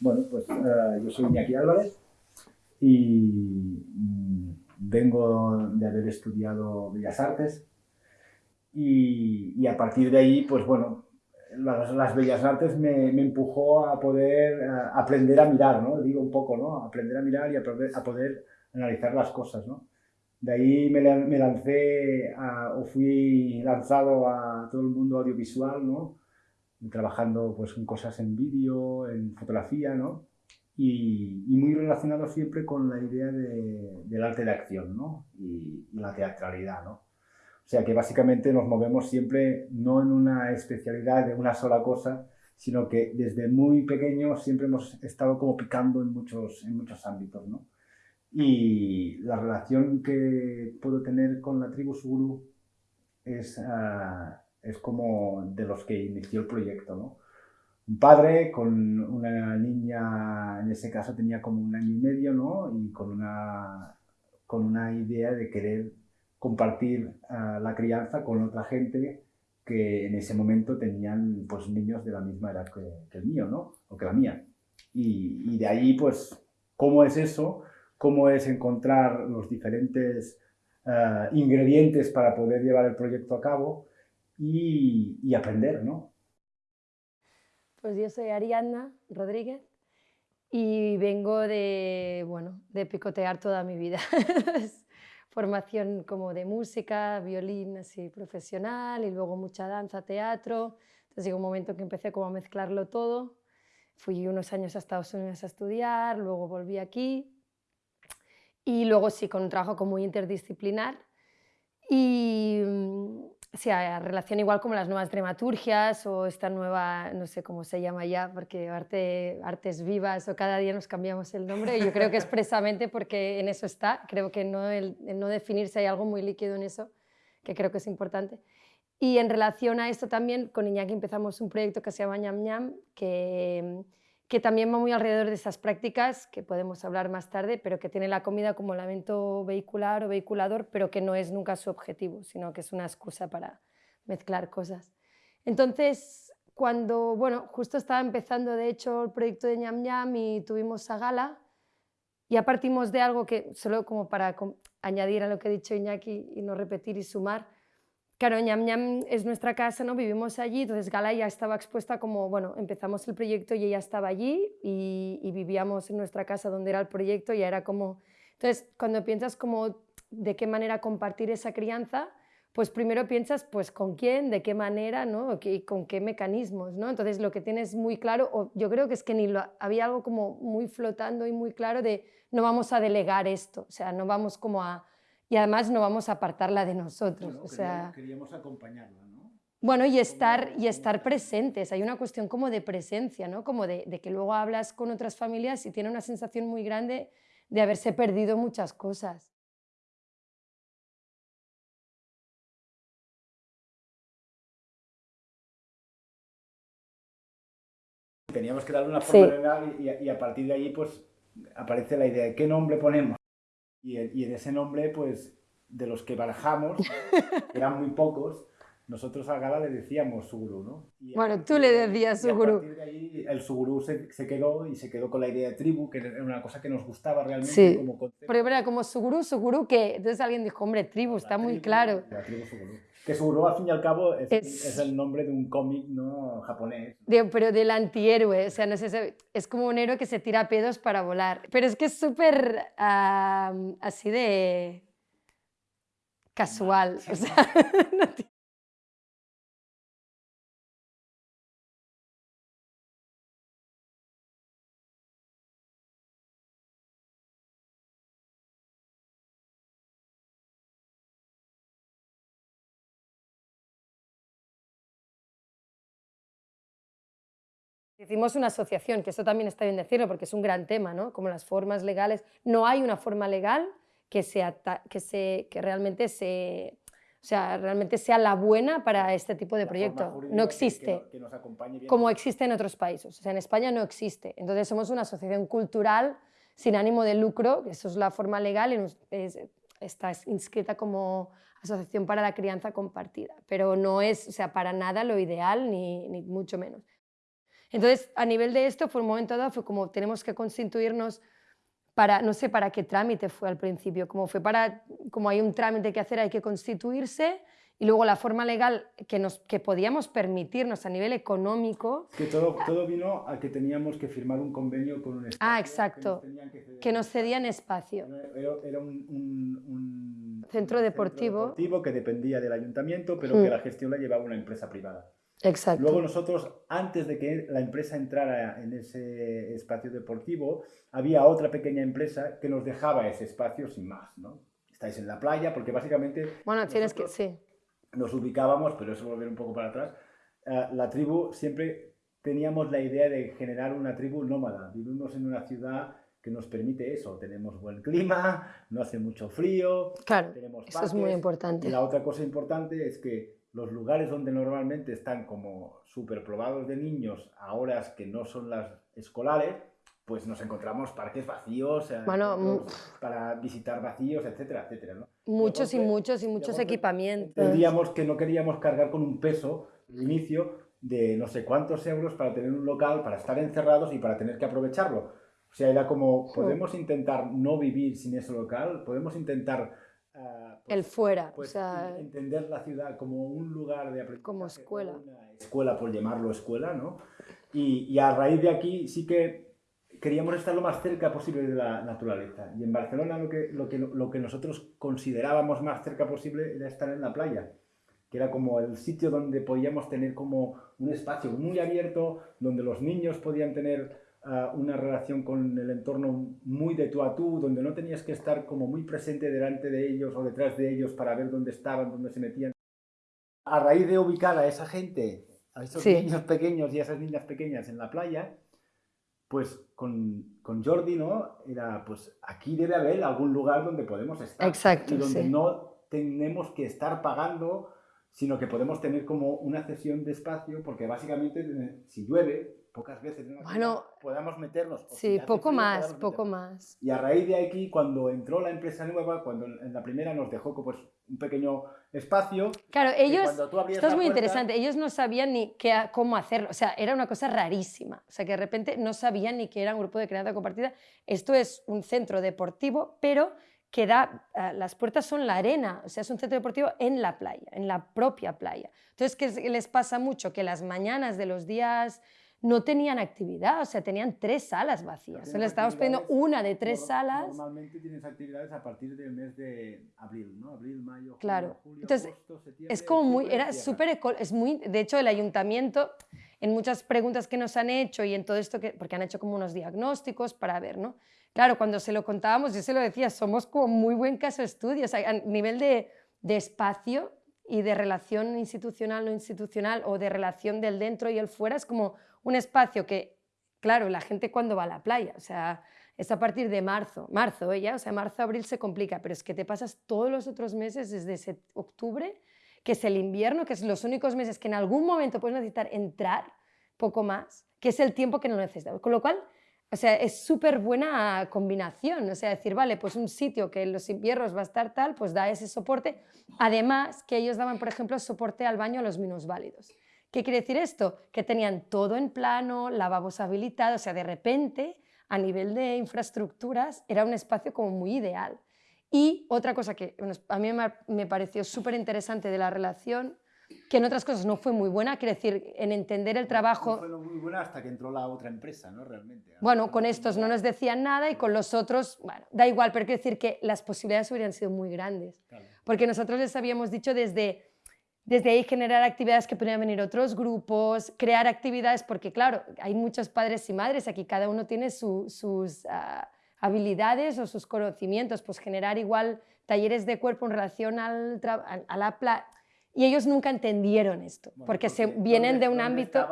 bueno, pues eh, yo soy Iñaki Álvarez y mm, vengo de haber estudiado Bellas Artes y, a partir de ahí, pues bueno, las, Bellas Artes me, me, empujó a poder aprender a mirar, ¿no? Digo un poco, ¿no? Aprender a mirar y a poder, a poder analizar las cosas, ¿no? De ahí me, me lancé o fui lanzado a todo el mundo audiovisual, ¿no? Trabajando pues en cosas en vídeo, en fotografía, ¿no? Y, muy relacionado siempre con la idea de, del arte de acción, ¿no? Y, la teatralidad, ¿no? O sea que básicamente nos movemos siempre no en una especialidad de una sola cosa, sino que desde muy pequeños siempre hemos estado como picando en muchos, en muchos ámbitos, ¿no? Y la relación que puedo tener con la tribu Suguru es, ah, es como de los que inició el proyecto, ¿no? Un padre con una niña, en ese caso tenía como un año y medio, ¿no? Y con una, con una idea de querer compartir ah, la crianza con otra gente que en ese momento tenían pues niños de la misma edad que, el mío, ¿no? O que la mía. Y, de ahí, pues, ¿cómo es eso? cómo es encontrar los diferentes eh, ingredientes para poder llevar el proyecto a cabo y, aprender, ¿no? Pues yo soy Ariadna Rodríguez y vengo de, bueno, de picotear toda mi vida. Formación como de música, violín así profesional y luego mucha danza, teatro. Entonces llegó un momento que empecé como a mezclarlo todo. Fui unos años a Estados Unidos a estudiar, luego volví aquí y luego sí, con un trabajo como muy interdisciplinar y mm, sí, a relación igual como las nuevas dramaturgias o esta nueva, no sé cómo se llama ya, porque arte, artes vivas o cada día nos cambiamos el nombre. Y yo creo que expresamente porque en eso está, creo que no, el, no definirse hay algo muy líquido en eso, que creo que es importante. Y en relación a esto también, con Iñaki empezamos un proyecto que se llama Ñam Ñam, que que también va muy alrededor de esas prácticas, que podemos hablar más tarde, pero que tiene la comida como elemento vehicular o vehiculador, pero que no es nunca su objetivo, sino que es una excusa para mezclar cosas. Entonces, cuando, bueno, justo estaba empezando, de hecho, el proyecto de Ñam Ñam y tuvimos a gala, ya partimos de algo que, solo como para añadir a lo que ha dicho Iñaki y no repetir y sumar, Claro, Ñam Ñam es nuestra casa, ¿no? vivimos allí, entonces Gala ya estaba expuesta como, bueno, empezamos el proyecto y ella estaba allí y, vivíamos en nuestra casa donde era el proyecto y era como... Entonces, cuando piensas como de qué manera compartir esa crianza, pues primero piensas pues con quién, de qué manera, ¿no? y con qué mecanismos, ¿no? Entonces lo que tienes muy claro, o yo creo que es que ni lo, había algo como muy flotando y muy claro de no vamos a delegar esto, o sea, no vamos como a y además no vamos a apartarla de nosotros. o sea, queríamos acompañarla, ¿no? Bueno, y estar, y estar presentes. Hay una cuestión como de presencia, ¿no? Como de, de, que luego hablas con otras familias y tiene una sensación muy grande de haberse perdido muchas cosas. Teníamos que darle una forma legal y, y, a partir de ahí pues aparece la idea de qué nombre ponemos. Y, y en ese nombre, pues, de los que barajamos, eran muy pocos, nosotros a Gala le decíamos Suguru, ¿no? bueno, tú le decías Suguru. Y a partir de ahí el Suguru se, se, quedó y se quedó con la idea de tribu, que era una cosa que nos gustaba realmente sí. como concepto. Pero era como Suguru, Suguru, que entonces alguien dijo, hombre, tribu, está muy claro. La tribu Suguru. Que Suguru, al fin y al cabo, es, es... es el nombre de un cómic ¿no? japonés. De, pero del antihéroe, o sea, no sé, es como un héroe que se tira pedos para volar. Pero es que es súper uh, así de casual, o sea, no Hicimos una asociación, que eso también está bien decirlo porque es un gran tema, ¿no? como las formas legales. No hay una forma legal que, sea, que, se, que realmente, se, o sea, realmente sea la buena para este tipo de proyecto. No existe, que, nos acompañe como existe en otros países. O sea, en España no existe. Entonces somos una asociación cultural sin ánimo de lucro, eso es la forma legal y está inscrita como Asociación para la Crianza Compartida, pero no es o sea, para nada lo ideal ni, ni mucho menos. Entonces, a nivel de esto, fue un momento dado, fue como tenemos que constituirnos para, no sé para qué trámite fue al principio, como fue para, como hay un trámite que hacer, hay que constituirse y luego la forma legal que, nos, que podíamos permitirnos a nivel económico. Que todo, todo vino a que teníamos que firmar un convenio con un espacio. Ah, exacto. Que nos, cedían espacio. Era, un, centro, deportivo. deportivo. que dependía del ayuntamiento, pero que mm. la gestión la llevaba una empresa privada. Exacto. Luego nosotros, antes de que la empresa entrara en ese espacio deportivo, había otra pequeña empresa que nos dejaba ese espacio sin más, ¿no? Estáis en la playa, porque básicamente... Bueno, tienes que... Sí nos ubicábamos, pero eso volver un poco para atrás, eh, la tribu siempre teníamos la idea de generar una tribu nómada. Vivimos en una ciudad que nos permite eso. Tenemos buen clima, no hace mucho frío, claro, tenemos eso es muy importante. Y la otra cosa importante es que los lugares donde normalmente están como súper probados de niños a horas que no son las escolares, pues nos encontramos parques vacíos eh, para visitar vacíos, etcétera, etcétera. ¿no? Muchos y muchos y muchos equipamientos. Entendíamos que no queríamos cargar con un peso al inicio de no sé cuántos euros para tener un local, para estar encerrados y para tener que aprovecharlo. O sea, era como, podemos intentar no vivir sin ese local, podemos intentar... El fuera, pues, o sea, entender la ciudad como un lugar de aprendizaje. Como escuela. Una escuela, por llamarlo escuela, ¿no? Y, y a raíz de aquí sí que queríamos estar lo más cerca posible de la naturaleza. Y en Barcelona lo que, lo que, lo que nosotros considerábamos más cerca posible era estar en la playa, que era como el sitio donde podíamos tener como un espacio muy abierto, donde los niños podían tener una relación con el entorno muy de tú a tú, donde no tenías que estar como muy presente delante de ellos o detrás de ellos para ver dónde estaban, dónde se metían. A raíz de ubicar a esa gente, a esos niños pequeños y a esas niñas pequeñas en la playa, pues con, con, Jordi, ¿no? Era, pues aquí debe haber algún lugar donde podemos estar. Exacto, Y donde no tenemos que estar pagando, sino que podemos tener como una cesión de espacio, porque básicamente si llueve, pocas veces bueno, podamos meternos. Sí, poco más, poco más. Y a raíz de aquí, cuando entró la empresa nueva, cuando en la primera nos dejó pues, un pequeño espacio. Claro, ellos, esto es muy interesante, ellos no sabían ni qué, cómo hacerlo, o sea, era una cosa rarísima, o sea, que de repente no sabían ni que era un grupo de crianza compartida. Esto es un centro deportivo, pero que da, eh, las puertas son la arena, o sea, es un centro deportivo en la playa, en la propia playa. Entonces, ¿qué les pasa mucho? Que las mañanas de los días no tenían actividad, o sea, tenían tres salas vacías. Se les estábamos pidiendo una de tres salas. Normalmente tienes actividades a partir del mes de abril, ¿no? Abril, mayo, claro. julio, Entonces, es como muy, era súper, es muy, de hecho, el ayuntamiento, en muchas preguntas que nos han hecho y en todo esto, que, porque han hecho como unos diagnósticos para ver, ¿no? Claro, cuando se lo contábamos, yo se lo decía, somos como muy buen caso estudio, o sea, a nivel de, de espacio y de relación institucional no institucional o de relación del dentro y el fuera, es como un espacio que, claro, la gente cuando va a la playa, o sea, es a partir de marzo, marzo ya, o sea, marzo, abril se complica, pero es que te pasas todos los otros meses desde ese octubre, que es el invierno, que es los únicos meses que en algún momento puedes necesitar entrar, poco más, que es el tiempo que no necesitas. Con lo cual, o sea, es súper buena combinación, o sea, decir, vale, pues un sitio que en los inviernos va a estar tal, pues da ese soporte. Además, que ellos daban, por ejemplo, soporte al baño a los minusválidos. ¿Qué quiere decir esto? Que tenían todo en plano, lavabos habilitados, o sea, de repente, a nivel de infraestructuras, era un espacio como muy ideal. Y otra cosa que a mí me pareció súper interesante de la relación, que en otras cosas no fue muy buena, quiere decir, en entender el trabajo... No fue muy buena hasta que entró la otra empresa, ¿no? Realmente. Bueno, con estos no nos decían nada y con los otros, bueno, da igual, pero quiere decir que las posibilidades hubieran sido muy grandes. Porque nosotros les habíamos dicho desde desde ahí generar actividades que podrían venir otros grupos, crear actividades, porque claro, hay muchos padres y madres, aquí cada uno tiene sus ah, habilidades o sus conocimientos, pues generar igual talleres de cuerpo en relación al a la. Y ellos nunca entendieron esto, porque, se vienen de un ámbito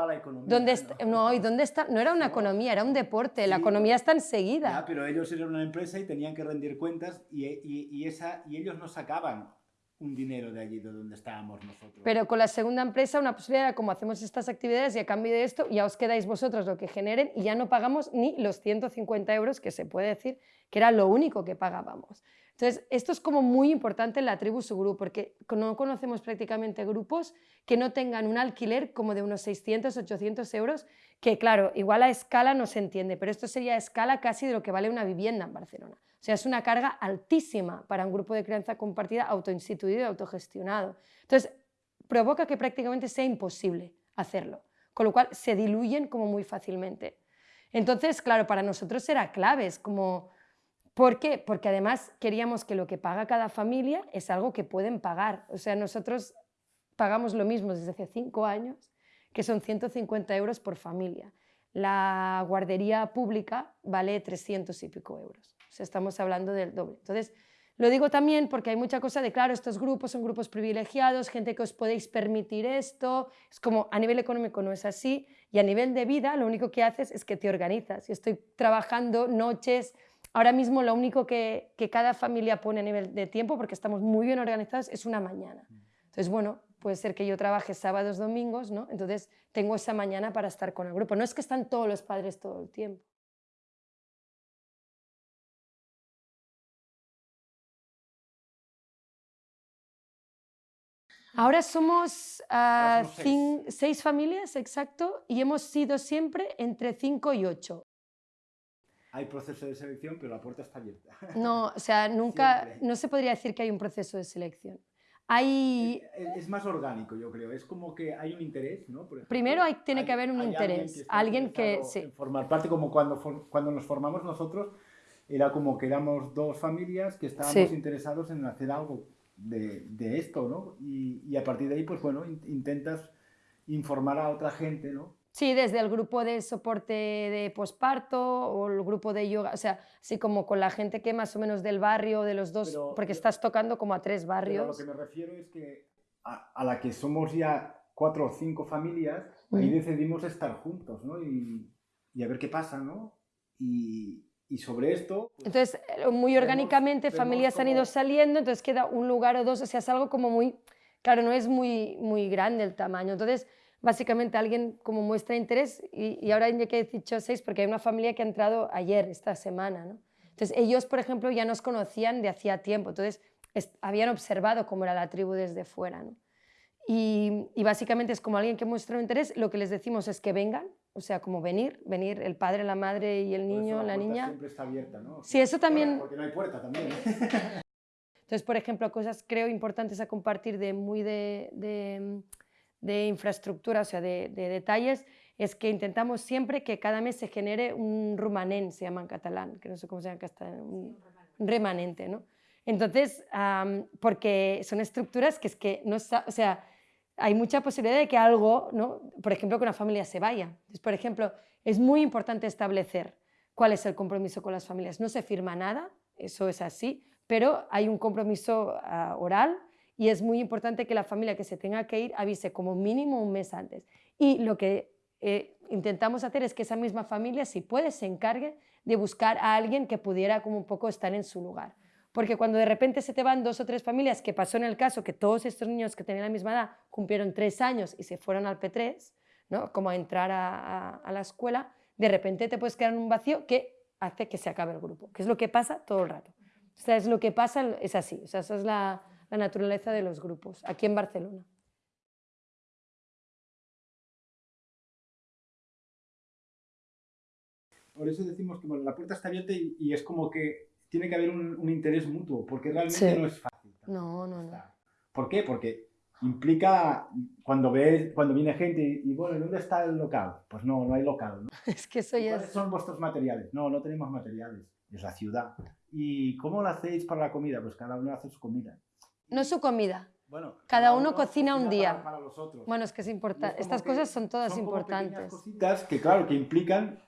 donde ¿no? ¿y dónde está? No era una economía, era un deporte. la economía está enseguida. Ya, pero ellos eran una empresa y tenían que rendir cuentas y, y, esa, y ellos no sacaban un dinero de allí, de donde estábamos nosotros. Pero con la segunda empresa una posibilidad era como hacemos estas actividades y a cambio de esto ya os quedáis vosotros lo que generen y ya no pagamos ni los 150 euros que se puede decir que era lo único que pagábamos. Entonces, esto es como muy importante en la tribu Suguru, porque no conocemos prácticamente grupos que no tengan un alquiler como de unos 600, 800 euros, que claro, igual a escala no se entiende, pero esto sería a escala casi de lo que vale una vivienda en Barcelona. O sea, es una carga altísima para un grupo de crianza compartida autoinstituido y autogestionado. Entonces, provoca que prácticamente sea imposible hacerlo, con lo cual se diluyen como muy fácilmente. Entonces, claro, para nosotros era clave, como... ¿Por qué? Porque además queríamos que lo que paga cada familia es algo que pueden pagar. O sea, nosotros pagamos lo mismo desde hace cinco años, que son 150 euros por familia. La guardería pública vale 300 y pico euros. O sea, estamos hablando del doble. Entonces, lo digo también porque hay mucha cosa de, claro, estos grupos son grupos privilegiados, gente que os podéis permitir esto, es como a nivel económico no es así, y a nivel de vida lo único que haces es que te organizas. Y estoy trabajando noches, ahora mismo lo único que, que cada familia pone a nivel de tiempo, porque estamos muy bien organizados, es una mañana. Entonces, bueno, puede ser que yo trabaje sábados, domingos, ¿no? Entonces tengo esa mañana para estar con el grupo. No es que están todos los padres todo el tiempo. Ahora somos, ah, seis familias, exacto, y hemos sido siempre entre cinco y ocho. Hay proceso de selección, pero la puerta está abierta. No, o sea, nunca, Siempre. no se podría decir que hay un proceso de selección. Hay, Es, es más orgánico, yo creo. Es como que hay un interés, ¿no? Por ejemplo, Primero hay- tiene que haber un alguien interés, alguien que- interesado sí. en formar parte, como cuando, cuando nos formamos nosotros, era como que éramos dos familias que estábamos Sí. interesados en hacer algo de, de esto, ¿no? Y, y a partir de ahí, pues bueno, in- intentas informar a otra gente, ¿no? Sí, desde el grupo de soporte de posparto o el grupo de yoga, o sea, así como con la gente que más o menos del barrio, de los dos, Pero- porque pero- estás tocando como a tres Pero a lo barrios. que me refiero es que a, a la que somos ya cuatro o cinco familias, ahí Mm. decidimos estar juntos, ¿no? Y, y a ver qué pasa, ¿no? Y, y sobre esto... pues, Entonces, eh, muy orgánicamente vemos familias han ido como- saliendo, entonces queda un lugar o dos, o sea, es algo como muy, claro, no es muy, muy grande el tamaño. Entonces, básicamente alguien como muestra interés y, y ahora ya que he dicho seis, porque hay una familia que ha entrado ayer, esta semana, ¿no? Entonces, ellos, por ejemplo, ya nos conocían de hacía tiempo, entonces es- habían observado cómo era la tribu desde fuera, ¿no? Y, y básicamente es como alguien que muestra un interés, lo que les decimos es que vengan, o sea, como venir, venir el padre, la madre y el niño, la puerta niña. Siempre está abierta, ¿no? Sí, eso también... Porque no hay puerta también. Entonces, por ejemplo, cosas creo importantes a compartir de muy de, de, de infraestructura, o sea, de, de detalles, es que intentamos siempre que cada mes se genere un rumanent, se llama en catalán, que no sé cómo se llama en castellano, un, remanente, ¿no? Entonces, porque son estructuras que es que no, o sea, hay mucha posibilidad de que algo, ¿no? Por ejemplo, que una familia se vaya. Entonces, por ejemplo, es muy importante establecer cuál es el compromiso con las familias. No se firma nada, eso es así, pero hay un compromiso ah, oral y es muy importante que la familia que se tenga que ir avise como mínimo un mes antes. Y lo que eh, intentamos hacer es que esa misma familia, si puede, se encargue de buscar a alguien que pudiera como un poco estar en su lugar. Porque cuando de repente se te van dos o tres familias, que pasó en el caso que todos estos niños que tenían la misma edad cumplieron tres años y se fueron al P3, ¿no? como a entrar a, a- la escuela, de repente te puedes quedar en un vacío que hace que se acabe el grupo, que es lo que pasa todo el rato. O sea, es lo que pasa, es así, o sea, esa es la, la naturaleza de los grupos, aquí en Barcelona. Por eso decimos que bueno, la puerta está abierta y, y es como que tiene que haber un, un interés mutuo, porque realmente Sí. no es fácil. No, no, no. ¿Por qué? Porque implica cuando ves, cuando viene gente y, y, bueno, ¿dónde está el local? Pues no, no hay local. ¿no? Es que eso ¿Y ya ¿Cuáles es... son vuestros materiales? No, no tenemos materiales, es la ciudad. ¿Y cómo lo hacéis para la comida? Pues cada uno hace su comida. No es su comida. Bueno, Cada uno cocina un para- día. Para, los otros. Bueno, es que es Y importante. Estas que cosas son todas son importantes. cositas que, claro, que implican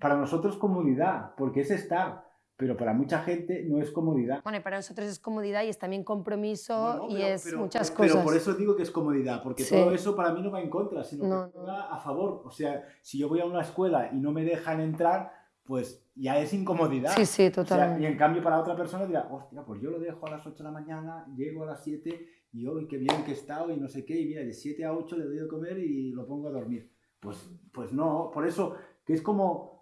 para nosotros comodidad, porque es estar, pero para mucha gente no es comodidad. Bueno, y para nosotros es comodidad y es también compromiso No, no, y pero- es pero- muchas pero- cosas. Pero por eso digo que es comodidad, porque Sí. todo eso para mí no va en contra, sino No, que va a favor. O sea, si yo voy a una escuela y no me dejan entrar, pues ya es incomodidad. Sí, sí, O sea, totalmente. y en cambio para otra persona dirá, hostia, pues yo lo dejo a las 8 de la mañana, llego a las 7 y hoy qué bien que he estado y no sé qué, y mira, de 7 a 8 le doy de comer y lo pongo a dormir. Pues, pues no, por eso que es como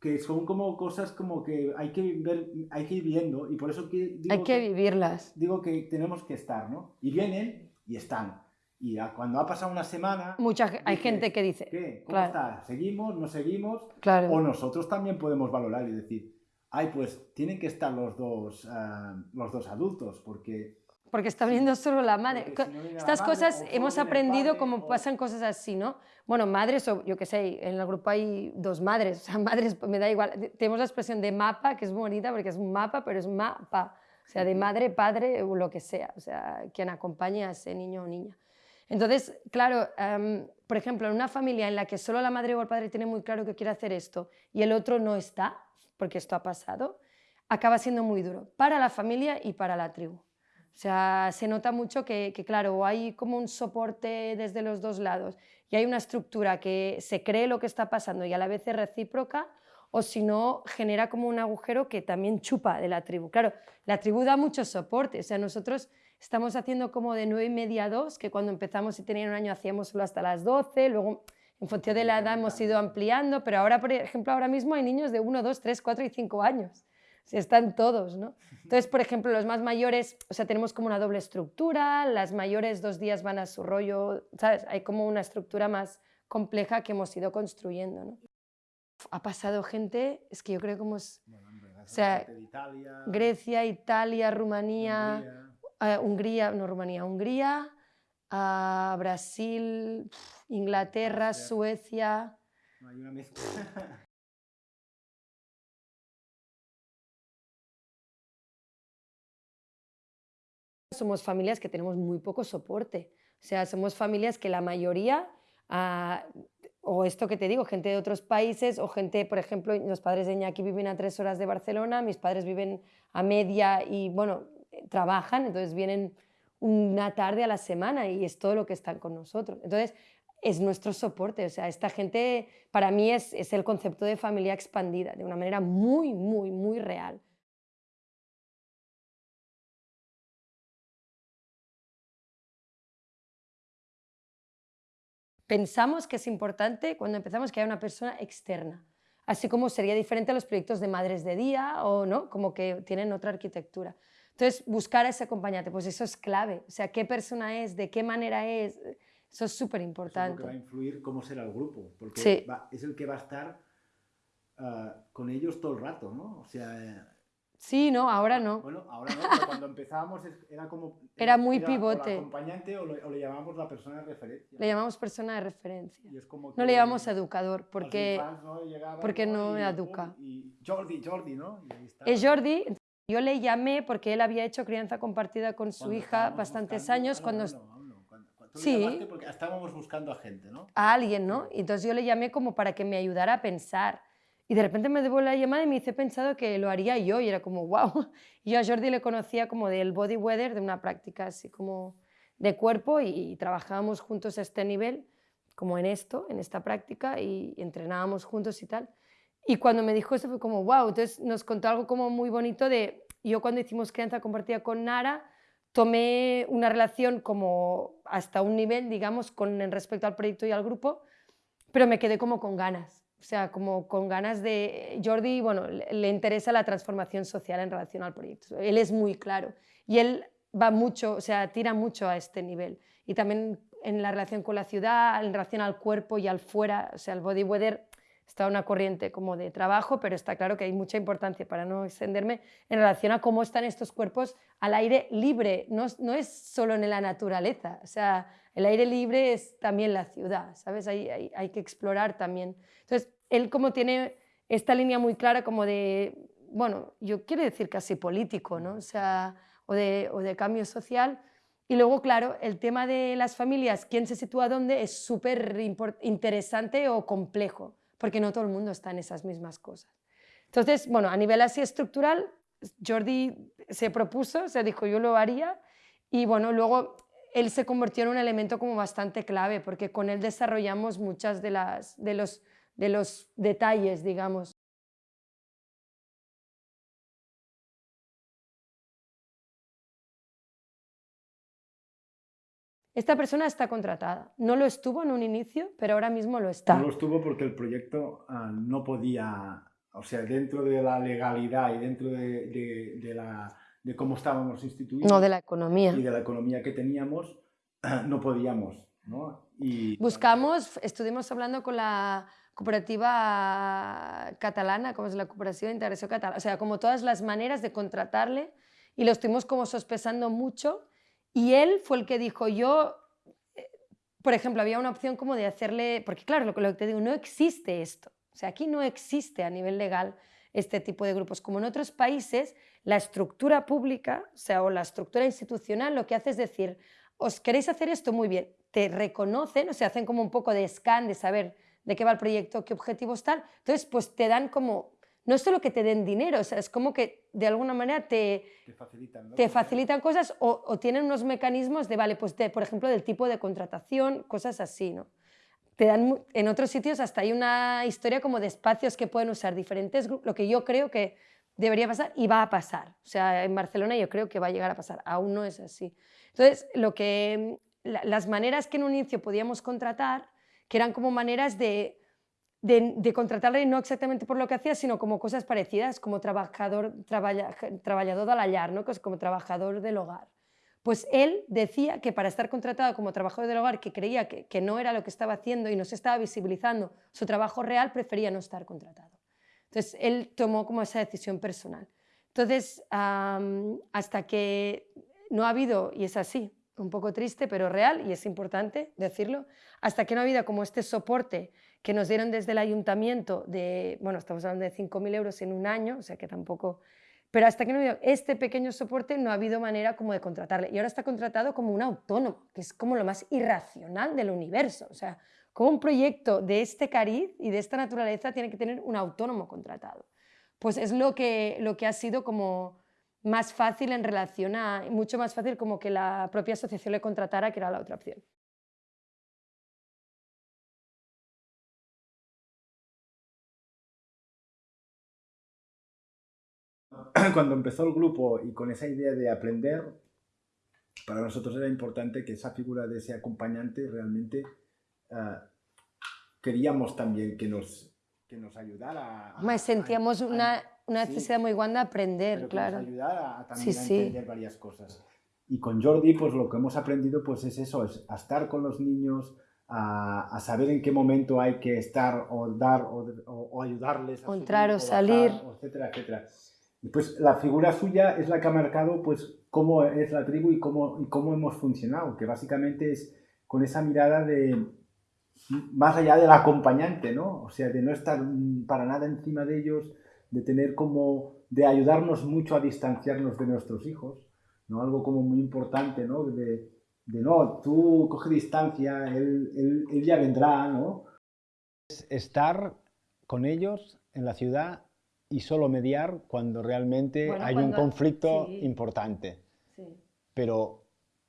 que son como cosas como que hay que ver, hay que ir viendo y por eso que digo Hay que vivirlas. digo que tenemos que estar, ¿no? Y vienen y están. Y cuando ha pasado una semana... Mucha, hay gente que dice... ¿Qué? ¿Cómo está? ¿Seguimos? ¿No seguimos? Claro. O nosotros también podemos valorar y decir, ay, pues tienen que estar los dos, ah, los dos adultos, porque... Porque está viniendo solo la madre. Estas cosas hemos aprendido como pasan cosas así, ¿no? Bueno, madres, o yo qué sé, en el grupo hay dos madres, o sea, madres, me da igual. Tenemos la expresión de mapa, que es bonita porque es un mapa, pero es mapa. O sea, de madre, padre o lo que sea, o sea, quien acompañe a ese niño o niña. Entonces, claro, por ejemplo, en una familia en la que solo la madre o el padre tiene muy claro que quiere hacer esto y el otro no está, porque esto ha pasado, acaba siendo muy duro para la familia y para la tribu. O sea, se nota mucho que, que, claro, hay como un soporte desde los dos lados y hay una estructura que se cree lo que está pasando y a la vez es recíproca, o si no, genera como un agujero que también chupa de la tribu. Claro, la tribu da mucho soporte, o sea, nosotros estamos haciendo como de 9 y media a 2, que cuando empezamos y tenían un año hacíamos solo hasta las 12, luego en función de la edad hemos ido ampliando, pero ahora, por ejemplo, ahora mismo hay niños de 1, 2, 3, 4 y 5 años. O están todos, ¿no? Entonces, por ejemplo, los más mayores, o sea, tenemos como una doble estructura, las mayores dos días van a su rollo, ¿sabes? Hay como una estructura más compleja que hemos ido construyendo, ¿no? ha pasado gente, es que yo creo como es... o sea, Grecia, Italia, Rumanía, Hungría, uh, no Rumanía, Hungría, uh, Brasil, Inglaterra, Suecia... No, hay una mezcla. somos familias que tenemos muy poco soporte. O sea, somos familias que la mayoría uh, o esto que te digo, gente de otros países o gente, por ejemplo, los padres de Iñaki viven a tres horas de Barcelona, mis padres viven a media y, bueno, trabajan, entonces vienen una tarde a la semana y es todo lo que están con nosotros. Entonces, es nuestro soporte, o sea, esta gente para mí es, es el concepto de familia expandida, de una manera muy, muy, muy real. pensamos que es importante cuando empezamos que haya una persona externa, así como sería diferente a los proyectos de madres de día o no, como que tienen otra arquitectura. Entonces, buscar a ese acompañante, pues eso es clave, o sea, qué persona es, de qué manera es, eso es súper importante. Eso es lo que va a influir cómo será el grupo, porque es el que va a estar ah, con ellos todo el rato, ¿no? O sea, Sí, no, ahora no. Bueno, ahora no, pero cuando empezábamos era como... Era muy pivote. O acompañante o, le llamamos la persona de referencia. Le llamamos persona de referencia. no le llamamos educador porque ¿no? porque no educa. Y Jordi, Jordi, ¿no? Es Jordi. Yo le llamé porque él había hecho crianza compartida con su hija bastantes años cuando... sí. porque estábamos buscando a gente, ¿no? A alguien, ¿no? Entonces yo le llamé como para que me ayudara a pensar y de repente me devuelve la llamada y me dice, he pensado que lo haría yo. Y era como, wow. Y yo a Jordi le conocía como del body weather, de una práctica así como de cuerpo y, trabajábamos juntos a este nivel, como en esto, en esta práctica, y, entrenábamos juntos y tal. Y cuando me dijo eso fue como, wow. Entonces nos contó algo como muy bonito de, yo cuando hicimos crianza compartida con Nara, tomé una relación como hasta un nivel, digamos, con respecto al proyecto y al grupo, pero me quedé como con ganas o sea, como con ganas de... Jordi, bueno, le interesa la transformación social en relación al proyecto. Él es muy claro y él va mucho, o sea, tira mucho a este nivel. Y también en la relación con la ciudad, en relación al cuerpo y al fuera, o sea, el body weather está una corriente como de trabajo, pero está claro que hay mucha importancia, para no extenderme, en relación a cómo están estos cuerpos al aire libre. No, no es solo en la naturaleza, o sea, el aire libre es también la ciudad, ¿sabes? Hay, hay, hay que explorar también. Entonces, él como tiene esta línea muy clara como de, bueno, yo quiero decir casi político, ¿no? O sea, o de, o de cambio social. Y luego, claro, el tema de las familias, quién se sitúa dónde, es súper interesante o complejo, porque no todo el mundo está en esas mismas cosas. Entonces, bueno, a nivel así estructural, Jordi se propuso, se dijo yo lo haría, y bueno, luego él se convirtió en un elemento como bastante clave, porque con él desarrollamos muchas de, las, de los de los detalles, digamos. Esta persona está contratada. No lo estuvo en un inicio, pero ahora mismo lo está. No lo estuvo porque el proyecto ah, no podía, o sea, dentro de la legalidad y dentro de, la, de cómo estábamos instituidos. No, de la economía. Y de la economía que teníamos, no podíamos. ¿no? Y, Buscamos, estuvimos hablando con la cooperativa catalana, como es la cooperativa de integración catalana, o sea, como todas las maneras de contratarle y lo estuvimos como sospesando mucho y él fue el que dijo, yo, eh, por ejemplo, había una opción como de hacerle, porque claro, lo que te digo, no existe esto, o sea, aquí no existe a nivel legal este tipo de grupos, como en otros países, la estructura pública, o sea, o la estructura institucional lo que hace es decir, os queréis hacer esto muy bien, te reconocen, o sea, hacen como un poco de scan de saber de qué va el proyecto, qué objetivos tal, entonces pues te dan como, no es solo que te den dinero, o sea, es como que de alguna manera te, te facilitan, cosas o, tienen unos mecanismos de, vale, pues de, por ejemplo, del tipo de contratación, cosas así, ¿no? Te dan, en otros sitios hasta hay una historia como de espacios que pueden usar diferentes lo que yo creo que debería pasar y va a pasar. O sea, en Barcelona yo creo que va a llegar a pasar, aún no es así. Entonces, lo que, las maneras que en un inicio podíamos contratar, que eran como maneras de, de, contratarle no exactamente por lo que hacía, sino como cosas parecidas, como trabajador, trabajador de la llar, ¿no? como trabajador del hogar. Pues él decía que para estar contratado como trabajador del hogar, que creía que, que no era lo que estaba haciendo y no se estaba visibilizando su trabajo real, prefería no estar contratado. Entonces, él tomó como esa decisión personal. Entonces, hasta que no ha habido, y es así, un poco triste, pero real, y es importante decirlo, hasta que no ha habido como este soporte que nos dieron desde el ayuntamiento de, bueno, estamos hablando de 5.000 euros en un año, o sea que tampoco, pero hasta que no ha este pequeño soporte no ha habido manera como de contratarle. Y ahora está contratado como un autónomo, que es como lo más irracional del universo, o sea, como un proyecto de este cariz y de esta naturaleza tiene que tener un autónomo contratado. Pues es lo que, lo que ha sido como más fácil en relación a, mucho más fácil como que la propia asociación le contratara, que era la otra opción. Cuando empezó el grupo y con esa idea de aprender, para nosotros era importante que esa figura de ese acompañante realmente Ah, queríamos también que nos, que nos ayudara. A, sentíamos una, una, necesidad muy grande de aprender, claro. Que nos ayudara a, también a entender varias cosas. Y con Jordi, pues lo que hemos aprendido pues es eso, es a estar con los niños, a, a saber en qué momento hay que estar o dar o, o, ayudarles. A entrar o, salir. etcétera, etcétera. Pues la figura suya es la que ha marcado pues cómo es la tribu y cómo, cómo hemos funcionado, que básicamente es con esa mirada de, más allá del acompañante, ¿no? O sea, de no estar para nada encima de ellos, de tener como, de ayudarnos mucho a distanciarnos de nuestros hijos, ¿no? Algo como muy importante, ¿no? De, de no, tú coge distancia, él, él, él, ya vendrá, ¿no? Estar con ellos en la ciudad y solo mediar cuando realmente hay un conflicto importante. Sí. Pero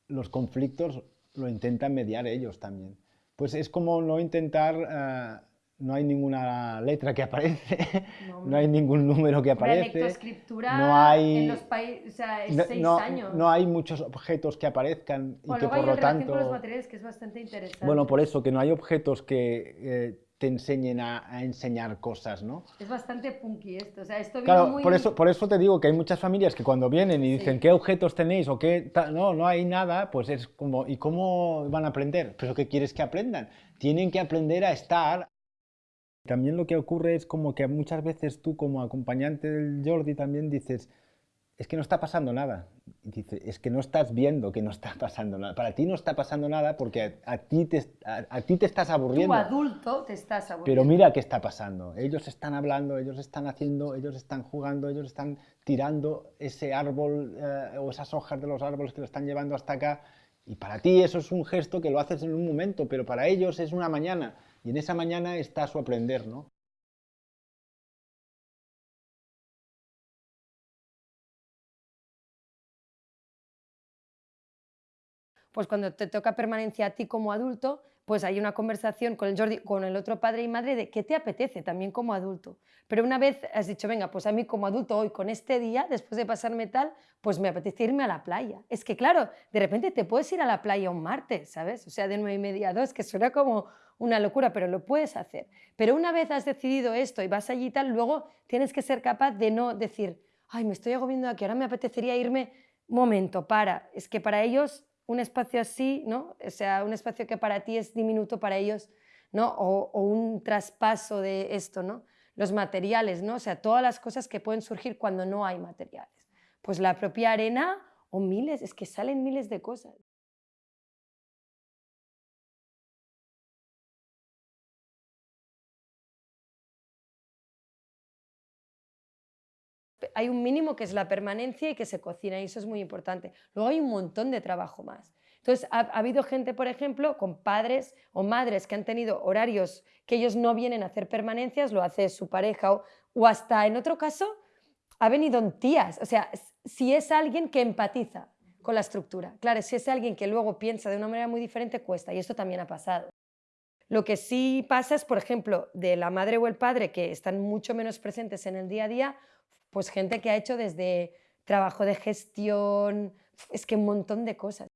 los conflictos lo intentan mediar ellos también pues es como no intentar, uh, no hay ninguna letra que aparece, no, no hay ningún número que aparece. no hay, en los países, o sea, es no, seis no, años. No hay muchos objetos que aparezcan y que por lo tanto... con los materiales que es bastante interesante. Bueno, por eso, que no hay objetos que... Eh, te enseñen a, a, enseñar cosas, ¿no? Es bastante punky esto, o sea, esto claro, muy... por eso, por eso te digo que hay muchas familias que cuando vienen y dicen sí. qué objetos tenéis o qué, no, no hay nada, pues es como, ¿y cómo van a aprender? ¿Pero qué quieres que aprendan? Tienen que aprender a estar. También lo que ocurre es como que muchas veces tú como acompañante del Jordi también dices, es que no está pasando nada. Dice, es que no estás viendo que no está pasando nada. Para ti no está pasando nada porque a, a ti, te, a, a, ti te estás aburriendo. Tú adulto te estás aburriendo. Pero mira qué está pasando. Ellos están hablando, ellos están haciendo, ellos están jugando, ellos están tirando ese árbol eh, o esas hojas de los árboles que lo están llevando hasta acá. Y para ti eso es un gesto que lo haces en un momento, pero para ellos es una mañana. Y en esa mañana está su aprender, ¿no? Pues cuando te toca permanencia a ti como adulto, pues hay una conversación con el Jordi, con el otro padre y madre de qué te apetece también como adulto. Pero una vez has dicho, venga, pues a mí como adulto hoy con este día, después de pasarme tal, pues me apetece irme a la playa. Es que claro, de repente te puedes ir a la playa un martes, ¿sabes? O sea, de nueve y media a dos, que suena como una locura, pero lo puedes hacer. Pero una vez has decidido esto y vas allí y tal, luego tienes que ser capaz de no decir, ay, me estoy agobiando aquí, ahora me apetecería irme, momento, para. Es que para ellos un espacio así, ¿no? Sea, un espacio que para ti es diminuto, para ellos, ¿no? O, un traspaso de esto, ¿no? Los materiales, ¿no? Sea, todas las cosas que pueden surgir cuando no hay materiales. Pues la propia arena o miles, es que salen miles de cosas. Hay un mínimo que es la permanencia y que se cocina, y eso es muy importante. Luego hay un montón de trabajo más. Entonces, ha, habido gente, por ejemplo, con padres o madres que han tenido horarios que ellos no vienen a hacer permanencias, lo hace su pareja, o, o hasta en otro caso, ha venido en tías. O sea, si es alguien que empatiza con la estructura. Claro, si es alguien que luego piensa de una manera muy diferente, cuesta, y esto también ha pasado. Lo que sí pasa es, por ejemplo, de la madre o el padre que están mucho menos presentes en el día a día, pues gente que ha hecho desde trabajo de gestión, es que un montón de cosas.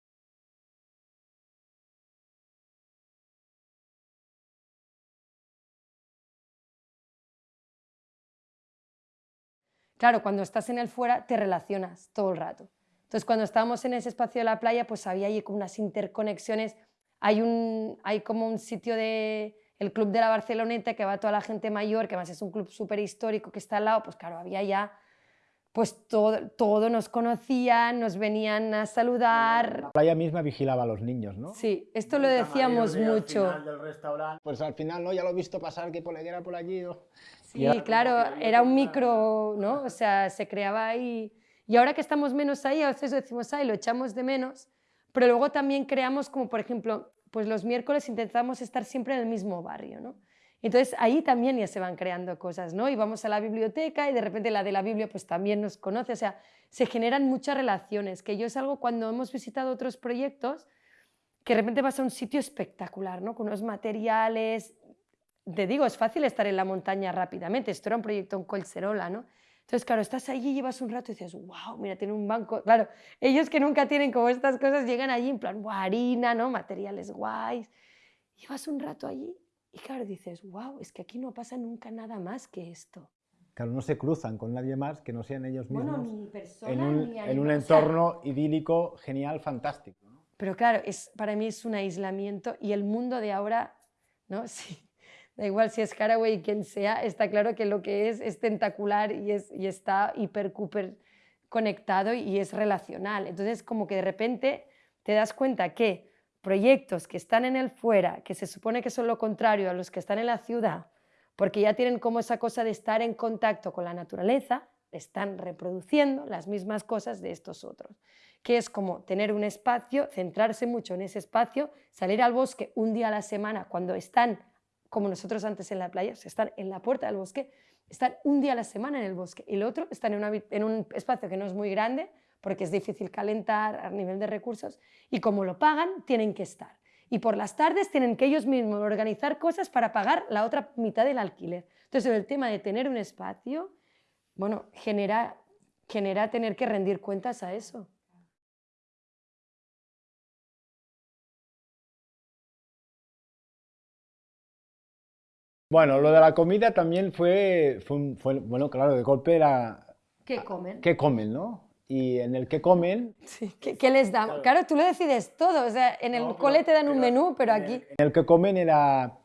Claro, cuando estás en el fuera te relacionas todo el rato. Entonces, cuando estábamos en ese espacio de la playa, pues había ahí como unas interconexiones. Hay, un, hay como un sitio de, el club de la Barceloneta, que va toda la gente mayor, que además es un club súper histórico que está al lado, pues claro, había ya, pues todo, todo nos conocían, nos venían a saludar. La playa misma vigilaba a los niños, ¿no? Sí, esto lo decíamos mucho. Pues al final, ¿no? Ya lo he visto pasar, que era por allí. Sí, claro, era un micro, ¿no? O sea, se creaba ahí. Y ahora que estamos menos ahí, a veces decimos, ay, lo echamos de menos, pero luego también creamos como, por ejemplo, pues los miércoles intentamos estar siempre en el mismo barrio, ¿no? Entonces ahí también ya se van creando cosas, ¿no? Y vamos a la biblioteca y de repente la de la Biblia pues también nos conoce, o sea, se generan muchas relaciones, que yo es algo cuando hemos visitado otros proyectos, que de repente vas a un sitio espectacular, ¿no? Con unos materiales, te digo, es fácil estar en la montaña rápidamente, esto era un proyecto en Colserola, ¿no? Entonces, claro, estás allí, llevas un rato y dices, wow, mira, tiene un banco. Claro, ellos que nunca tienen como estas cosas llegan allí en plan, harina, ¿no? Materiales guays. Llevas un rato allí y claro, dices, wow, es que aquí no pasa nunca nada más que esto. Claro, no se cruzan con nadie más que no sean ellos mismos. Bueno, ni persona, en un, ni en un entorno idílico, genial, fantástico. ¿no? Pero claro, es, para mí es un aislamiento y el mundo de ahora, ¿no? Sí, da igual si es Haraway quien sea, está claro que lo que es es tentacular y, es, y está hiper, conectado y es relacional. Entonces, como que de repente te das cuenta que proyectos que están en el fuera, que se supone que son lo contrario a los que están en la ciudad, porque ya tienen como esa cosa de estar en contacto con la naturaleza, están reproduciendo las mismas cosas de estos otros, que es como tener un espacio, centrarse mucho en ese espacio, salir al bosque un día a la semana cuando están como nosotros antes en la playa, están en la puerta del bosque, están un día a la semana en el bosque y el otro están en, en un espacio que no es muy grande porque es difícil calentar a nivel de recursos y como lo pagan tienen que estar. Y por las tardes tienen que ellos mismos organizar cosas para pagar la otra mitad del alquiler. Entonces el tema de tener un espacio, bueno, genera, genera tener que rendir cuentas a eso. Bueno, lo de la comida también fue, fue, bueno, claro, de golpe era... ¿Qué comen? ¿Qué comen, no? Y en el que comen... Sí, ¿qué, les dan? Claro. tú lo decides todo, o sea, en el cole te dan un menú, pero aquí... En el que comen era,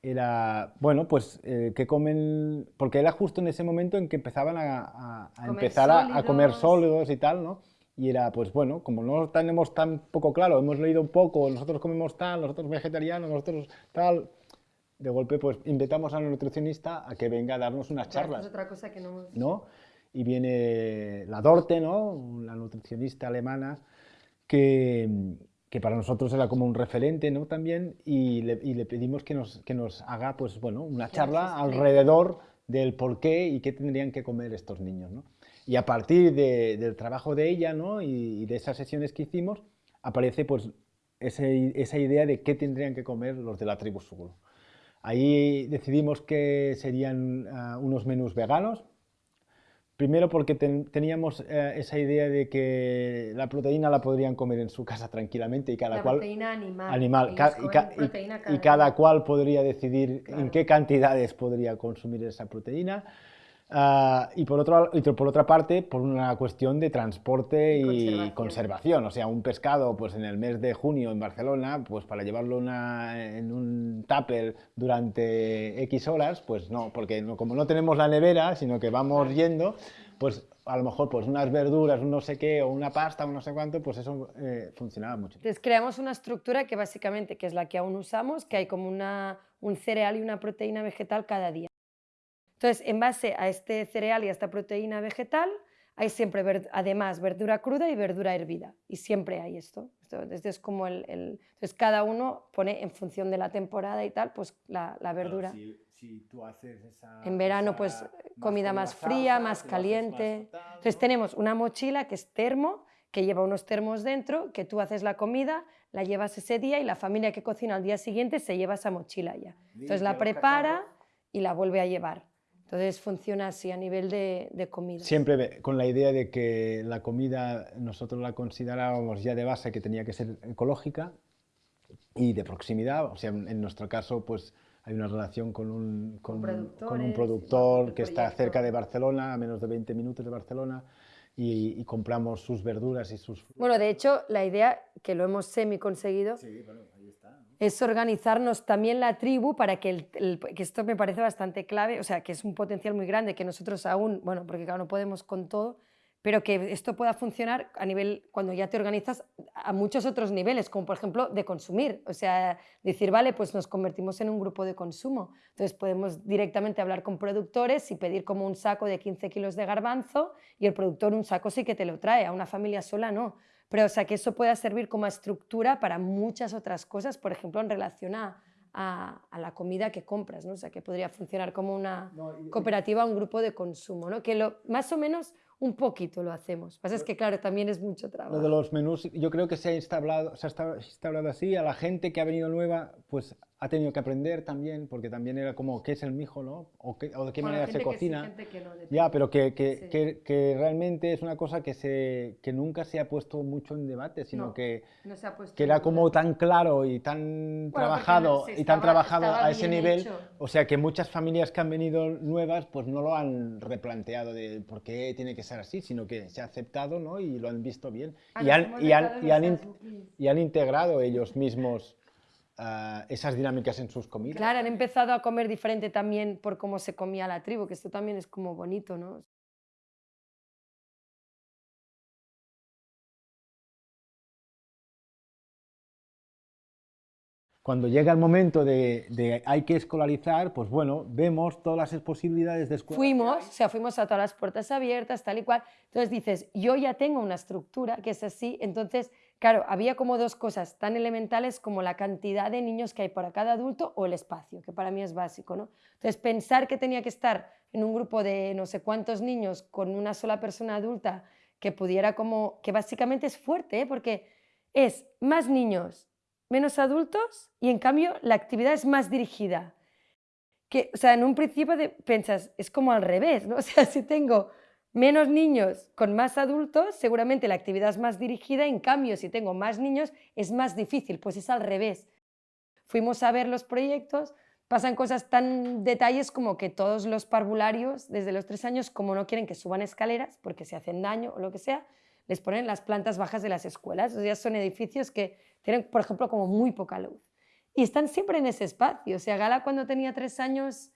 era bueno, pues, eh, ¿qué comen? Porque era justo en ese momento en que empezaban a, empezar a, comer sólidos y tal, ¿no? Y era, pues bueno, como no tenemos tan poco claro, hemos leído un poco, nosotros comemos tal, nosotros vegetarianos, nosotros tal, de golpe pues invitamos a un nutricionista a que venga a darnos unas charlas. Es otra cosa que no hemos... ¿no? Y viene la Dorte, ¿no? la nutricionista alemana, que, que, para nosotros era como un referente ¿no? también, y le, y le pedimos que nos, que nos, haga pues, bueno, una charla alrededor del por qué y qué tendrían que comer estos niños. ¿no? Y a partir de, del trabajo de ella ¿no? y, y, de esas sesiones que hicimos, aparece pues, ese, esa idea de qué tendrían que comer los de la tribu Sugul. Ahí decidimos que serían uh, unos menús veganos, Primero porque ten, teníamos eh, esa idea de que la proteína la podrían comer en su casa tranquilamente y cada la cual... proteína animal. animal ca y, ca proteína y, cada cual podría decidir claro. en qué cantidades podría consumir esa proteína. Ah, y, por otro, y por otra parte, por una cuestión de transporte y, conservación. conservación. O sea, un pescado pues en el mes de junio en Barcelona, pues para llevarlo una- en un tupper durante X horas, pues no, porque no- como no tenemos la nevera, sino que vamos yendo, pues a lo mejor pues unas verduras, un no sé qué, o una pasta, un no sé cuánto, pues eso eh, funcionaba mucho. Entonces creamos una estructura que básicamente, que es la que aún usamos, que hay como una, un cereal y una proteína vegetal cada día. Entonces, en base a este cereal y a esta proteína vegetal, hay siempre, además, verdura cruda y verdura hervida. Y siempre hay esto. Esto es como el, el- Entonces, cada uno pone en función de la temporada y tal, pues la, la verdura. Si, tú haces esa, En verano, pues comida más fría, más caliente. Entonces tenemos una mochila que es termo, que lleva unos termos dentro, que tú haces la comida, la llevas ese día y la familia que cocina al día siguiente se lleva esa mochila ya. Entonces la prepara y la vuelve a llevar. Entonces funciona así a nivel de, de comida. Siempre con la idea de que la comida nosotros la considerábamos ya de base que tenía que ser ecológica y de proximidad. O sea, en nuestro caso, pues hay una relación con un, con, con un productor que está cerca de Barcelona, a menos de 20 minutos de Barcelona, y, y compramos sus verduras y sus... Bueno, de hecho, la idea, que lo hemos semi conseguido, Sí, bueno. Es organizarnos también la tribu para que, esto me parece bastante clave, o sea, que es un potencial muy grande, que nosotros aún, bueno, porque claro, no podemos con todo, pero que esto pueda funcionar a nivel, cuando ya te organizas, a muchos otros niveles, como por ejemplo de consumir, o sea, decir, vale, pues nos convertimos en un grupo de consumo, entonces podemos directamente hablar con productores y pedir como un saco de 15 kilos de garbanzo y el productor un saco sí que te lo trae, a una familia sola no. Pero, o sea, que eso pueda servir como estructura para muchas otras cosas, por ejemplo, en relación a, a- a la comida que compras, ¿no? O sea, que podría funcionar como una cooperativa, un grupo de consumo, ¿no? Que lo, más o menos un poquito lo hacemos. Lo que pasa es que, claro, también es mucho trabajo. Lo de los menús, yo creo que se ha instaurado, se ha instaurado así, a la gente que ha venido nueva, pues ha tenido que aprender también, porque también era como, ¿qué es el mijo, no? O, qué- o de qué Bueno, manera se gente que sí, cocina. gente que no. Ya, pero que, que, Sí. que- realmente es una cosa que, se, que nunca se ha puesto mucho en debate, sino No, que, No se ha que era como tan claro y tan porque trabajado se y tan estaba- trabajado estaba a ese nivel, hecho. o sea que muchas familias que han venido nuevas pues no lo han replanteado de por qué tiene que ser así, sino que se ha aceptado ¿no? y lo han visto bien Ah, y han, y han- y han y han integrado ellos mismos esas dinámicas en sus comidas. Claro, han empezado a comer diferente también por cómo se comía la tribu, que esto también es como bonito, ¿no? Cuando llega el momento de, de hay que escolarizar, pues bueno, vemos todas las posibilidades de escuela. Fuimos, o sea, fuimos a todas las puertas abiertas, tal y cual. Entonces dices, yo ya tengo una estructura que es así. Entonces, claro, había como dos cosas tan elementales como la cantidad de niños que hay para cada adulto o el espacio, que para mí es básico, ¿no? Entonces, pensar que tenía que estar en un grupo de no sé cuántos niños con una sola persona adulta que pudiera como, que básicamente es fuerte, ¿eh? porque es más niños, menos adultos y en cambio la actividad es más dirigida que, o sea, en un principio piensas, es como al revés, ¿no? O sea, si tengo menos niños con más adultos, seguramente la actividad es más dirigida, en cambio, si tengo más niños, es más difícil, pues es al revés. Fuimos a ver los proyectos, pasan cosas tan detalles como que todos los parvularios, desde los tres años, como no quieren que suban escaleras porque se hacen daño o lo que sea, les ponen las plantas bajas de las escuelas. O sea, son edificios que tienen, por ejemplo, como muy poca luz. Y están siempre en ese espacio. O sea, Gala cuando tenía tres años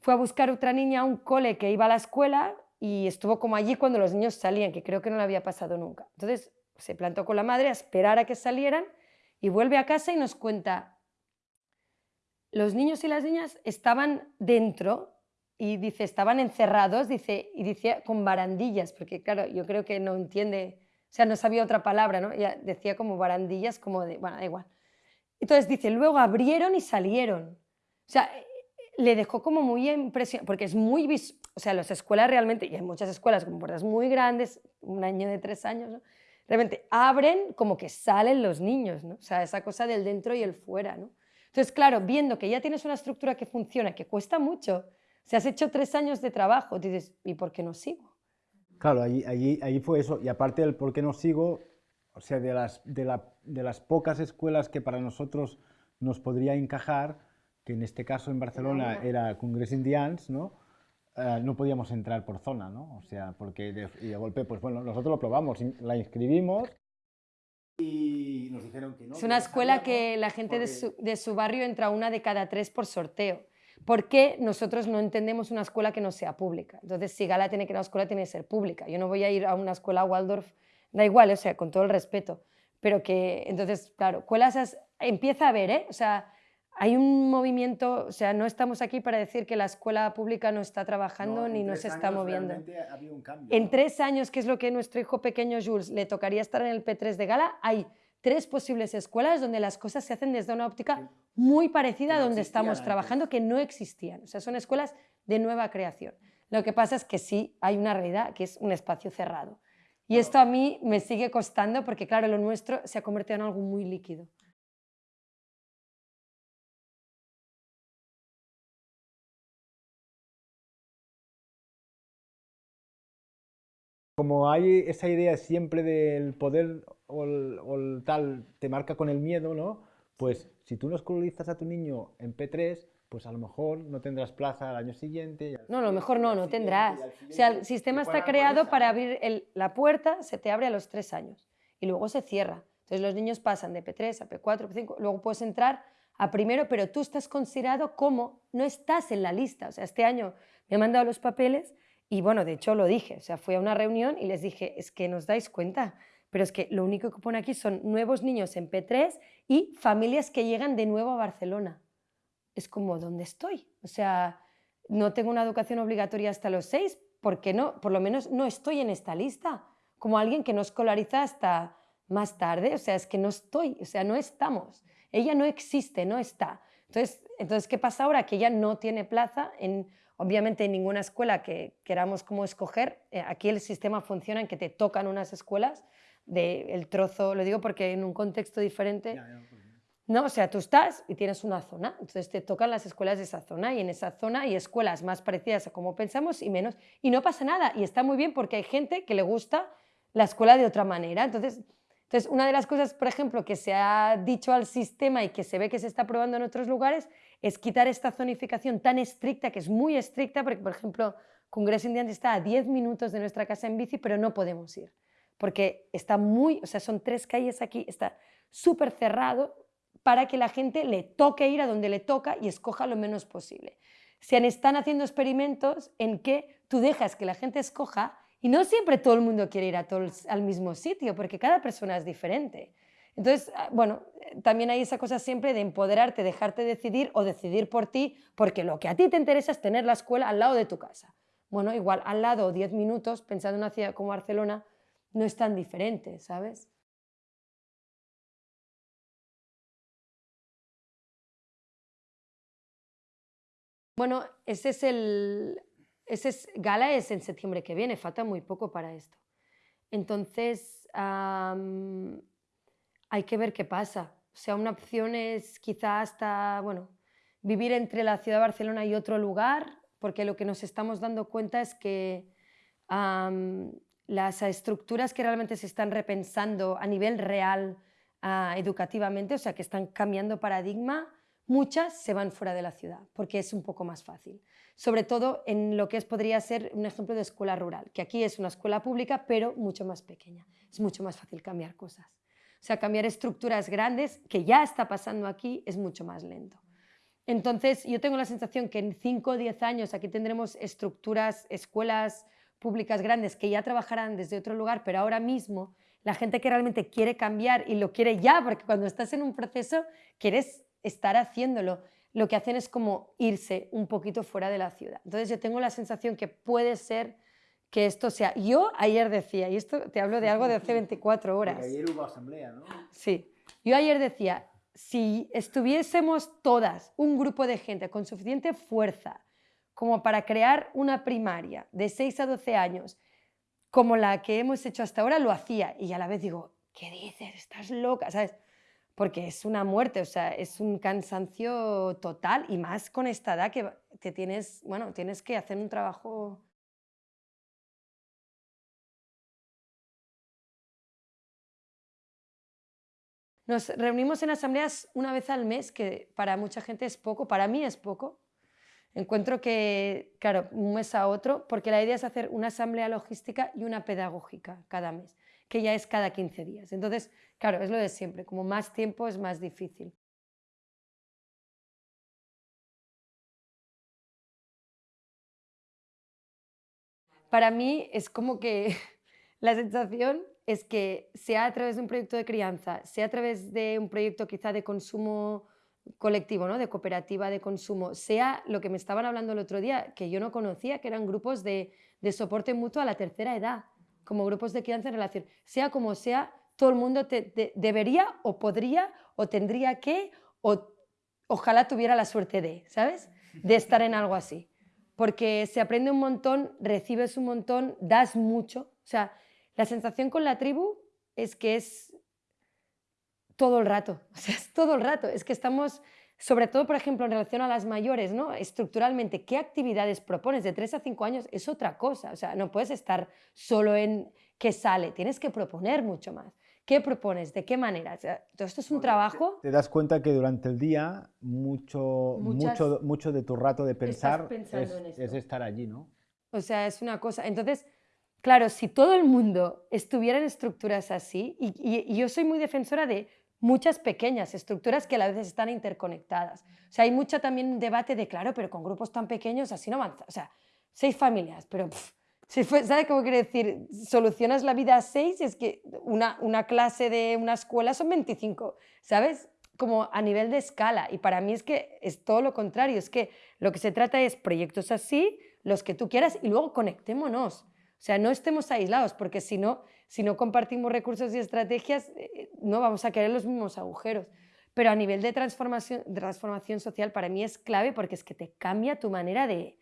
fue a buscar otra niña a un cole que iba a la escuela y estuvo como allí cuando los niños salían, que creo que no le había pasado nunca. Entonces se plantó con la madre a esperar a que salieran y vuelve a casa y nos cuenta, los niños y las niñas estaban dentro y dice, estaban encerrados, dice, y decía con barandillas, porque claro, yo creo que no entiende, o sea, no sabía otra palabra, ¿no? Ella decía como barandillas, como de, bueno, da igual. Entonces dice, luego abrieron y salieron. O sea, le dejó como muy impresionante, porque es muy, vis- o sea, las escuelas realmente, y hay muchas escuelas con puertas muy grandes, un año de tres años, ¿no? realmente abren como que salen los niños, ¿no? O sea, esa cosa del dentro y el fuera, ¿no? Entonces, claro, viendo que ya tienes una estructura que funciona, que cuesta mucho, si has hecho tres años de trabajo, dices, ¿y por qué no sigo? Claro, allí, allí, allí fue eso. Y aparte del por qué no sigo, o sea, de las, de, la- de las pocas escuelas que para nosotros nos podría encajar, que en este caso en Barcelona era Congrés Indians, ¿no? Eh, no podíamos entrar por zona, ¿no? O sea, porque de, y de golpe, pues bueno, nosotros lo probamos, la inscribimos y nos dijeron que no. Es una escuela que la gente de, su, de su barrio entra una de cada tres por sorteo. ¿Por qué nosotros no entendemos una escuela que no sea pública? Entonces, si Gala tiene que ir a una escuela, tiene que ser pública. Yo no voy a ir a una escuela Waldorf, da igual, o sea, con todo el respeto. Pero que, entonces, claro, escuelas empieza a haber, ¿eh? O sea, hay un movimiento, o sea, no estamos aquí para decir que la escuela pública no está trabajando ni no se está moviendo. en tres años, que es lo que nuestro hijo pequeño Jules le tocaría estar en el P3 de Gala, hay tres posibles escuelas donde las cosas se hacen desde una óptica muy parecida a donde estamos trabajando, que no existían. O sea, son escuelas de nueva creación. Lo que pasa es que sí hay una realidad que es un espacio cerrado. Y esto a mí me sigue costando porque, claro, lo nuestro se ha convertido en algo muy líquido. Como hay esa idea siempre del poder o el, tal te marca con el miedo, ¿no? Pues si tú no escolarizas a tu niño en P3, pues a lo mejor no tendrás plaza al año siguiente. no, a lo mejor no, no tendrás. O sea, el sistema está creado para abrir la puerta, se te abre a los tres años y luego se cierra. Entonces los niños pasan de P3 a P4, P5, luego puedes entrar a primero, pero tú estás considerado como no estás en la lista. O sea, este año me han mandado los papeles y bueno, de hecho lo dije, o sea, fui a una reunión y les dije, es que nos dais cuenta, pero es que lo único que pone aquí son nuevos niños en P3 y familias que llegan de nuevo a Barcelona. Es como, ¿dónde estoy? O sea, no tengo una educación obligatoria hasta los seis, porque no? Por lo menos no estoy en esta lista, como alguien que no escolariza hasta más tarde, o sea, es que no estoy, o sea, no estamos. Ella no existe, no está. Entonces, entonces ¿qué pasa ahora? Que ella no tiene plaza en Obviamente en ninguna escuela que queramos como escoger, eh, aquí el sistema funciona en que te tocan unas escuelas del trozo, lo digo porque en un contexto diferente, no, o sea, tú estás y tienes una zona, entonces te tocan las escuelas de esa zona y en esa zona hay escuelas más parecidas a como pensamos y menos, y no pasa nada, y está muy bien porque hay gente que le gusta la escuela de otra manera, entonces entonces, una de las cosas, por ejemplo, que se ha dicho al sistema y que se ve que se está probando en otros lugares es quitar esta zonificación tan estricta, que es muy estricta, porque, por ejemplo, Congreso Indiante está a 10 minutos de nuestra casa en bici, pero no podemos ir, porque está muy, o sea, son tres calles aquí, está súper cerrado para que la gente le toque ir a donde le toca y escoja lo menos posible. Se están haciendo experimentos en que tú dejas que la gente escoja y no siempre todo el mundo quiere ir a al mismo sitio, porque cada persona es diferente. Entonces, ah, bueno, también hay esa cosa siempre de empoderarte, dejarte decidir o decidir por ti, porque lo que a ti te interesa es tener la escuela al lado de tu casa. Bueno, igual al lado, 10 minutos, pensando en una ciudad como Barcelona, no es tan diferente, ¿sabes? Bueno, ese es el, ese gala es en septiembre que viene, falta muy poco para esto. Entonces, hay que ver qué pasa. O sea, una opción es quizá hasta, bueno, vivir entre la ciudad de Barcelona y otro lugar, porque lo que nos estamos dando cuenta es que las estructuras que realmente se están repensando a nivel real ah, educativamente, o sea, que están cambiando paradigma, muchas se van fuera de la ciudad, porque es un poco más fácil sobre todo en lo que es, podría ser un ejemplo de escuela rural, que aquí es una escuela pública, pero mucho más pequeña. Es mucho más fácil cambiar cosas. O sea, cambiar estructuras grandes, que ya está pasando aquí, es mucho más lento. Entonces, yo tengo la sensación que en 5 o 10 años aquí tendremos estructuras, escuelas públicas grandes que ya trabajarán desde otro lugar, pero ahora mismo la gente que realmente quiere cambiar y lo quiere ya, porque cuando estás en un proceso quieres estar haciéndolo lo que hacen es como irse un poquito fuera de la ciudad. Entonces yo tengo la sensación que puede ser que esto sea... Yo ayer decía, y esto te hablo de algo de hace 24 horas. Porque ayer hubo asamblea, ¿no? Sí. Yo ayer decía, si estuviésemos todas, un grupo de gente con suficiente fuerza como para crear una primaria de 6 a 12 años, como la que hemos hecho hasta ahora, lo hacía. Y a la vez digo, ¿qué dices? Estás loca, ¿sabes? Porque es una muerte, o sea, es un cansancio total y más con esta edad que, tienes, bueno, tienes que hacer un trabajo Nos reunimos en asambleas una vez al mes, que para mucha gente es poco, para mí es poco. Encuentro que, claro, un mes a otro, porque la idea es hacer una asamblea logística y una pedagógica cada mes, que ya es cada 15 días. Entonces, claro, es lo de siempre, como más tiempo es más difícil. Para mí es como que la sensación es que sea a través de un proyecto de crianza, sea a través de un proyecto quizá de consumo colectivo, ¿no? de cooperativa de consumo, sea lo que me estaban hablando el otro día, que yo no conocía, que eran grupos de, soporte mutuo a la tercera edad, como grupos de crianza en relación, sea como sea, todo el mundo debería o podría o tendría que o ojalá tuviera la suerte de, ¿sabes? De estar en algo así. Porque se aprende un montón, recibes un montón, das mucho. O sea, la sensación con la tribu es que es todo el rato, o sea, es todo el rato. Es que estamos, sobre todo, por ejemplo, en relación a las mayores, ¿no? Estructuralmente, ¿qué actividades propones? De 3 a 5 años es otra cosa, o sea, no puedes estar solo en qué sale, tienes que proponer mucho más. ¿Qué propones? ¿De qué manera? todo esto es un trabajo... Te, das cuenta que durante el día mucho, mucho, mucho de tu rato de pensar es, estar allí, ¿no? O sea, es una cosa... Entonces, claro, si todo el mundo estuviera en estructuras así, y yo soy muy defensora de muchas pequeñas estructuras que a veces están interconectadas. O sea, hay mucho también debate de, claro, pero con grupos tan pequeños así no avanza. O sea, seis familias, pero si ¿sabes cómo quiere decir? Solucionas la vida a seis es que una, una clase de una escuela son 25, ¿sabes? Como a nivel de escala. Y para mí es que es todo lo contrario, es que lo que se trata es proyectos así, los que tú quieras, y luego conectémonos. O sea, no estemos aislados, porque si no, si no compartimos recursos y estrategias, eh, no vamos a querer los mismos agujeros. Pero a nivel de transformación, social, para mí es clave porque es que te cambia tu manera de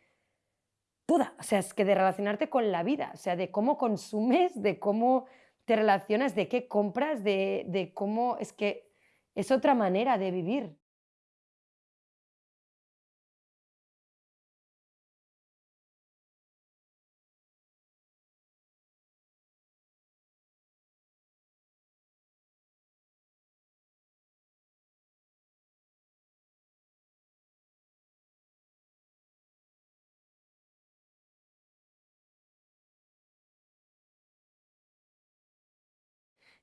toda, o sea, es que de relacionarte con la vida, o sea, de cómo consumes, de cómo te relacionas, de qué compras, de cómo, es que es otra manera de vivir.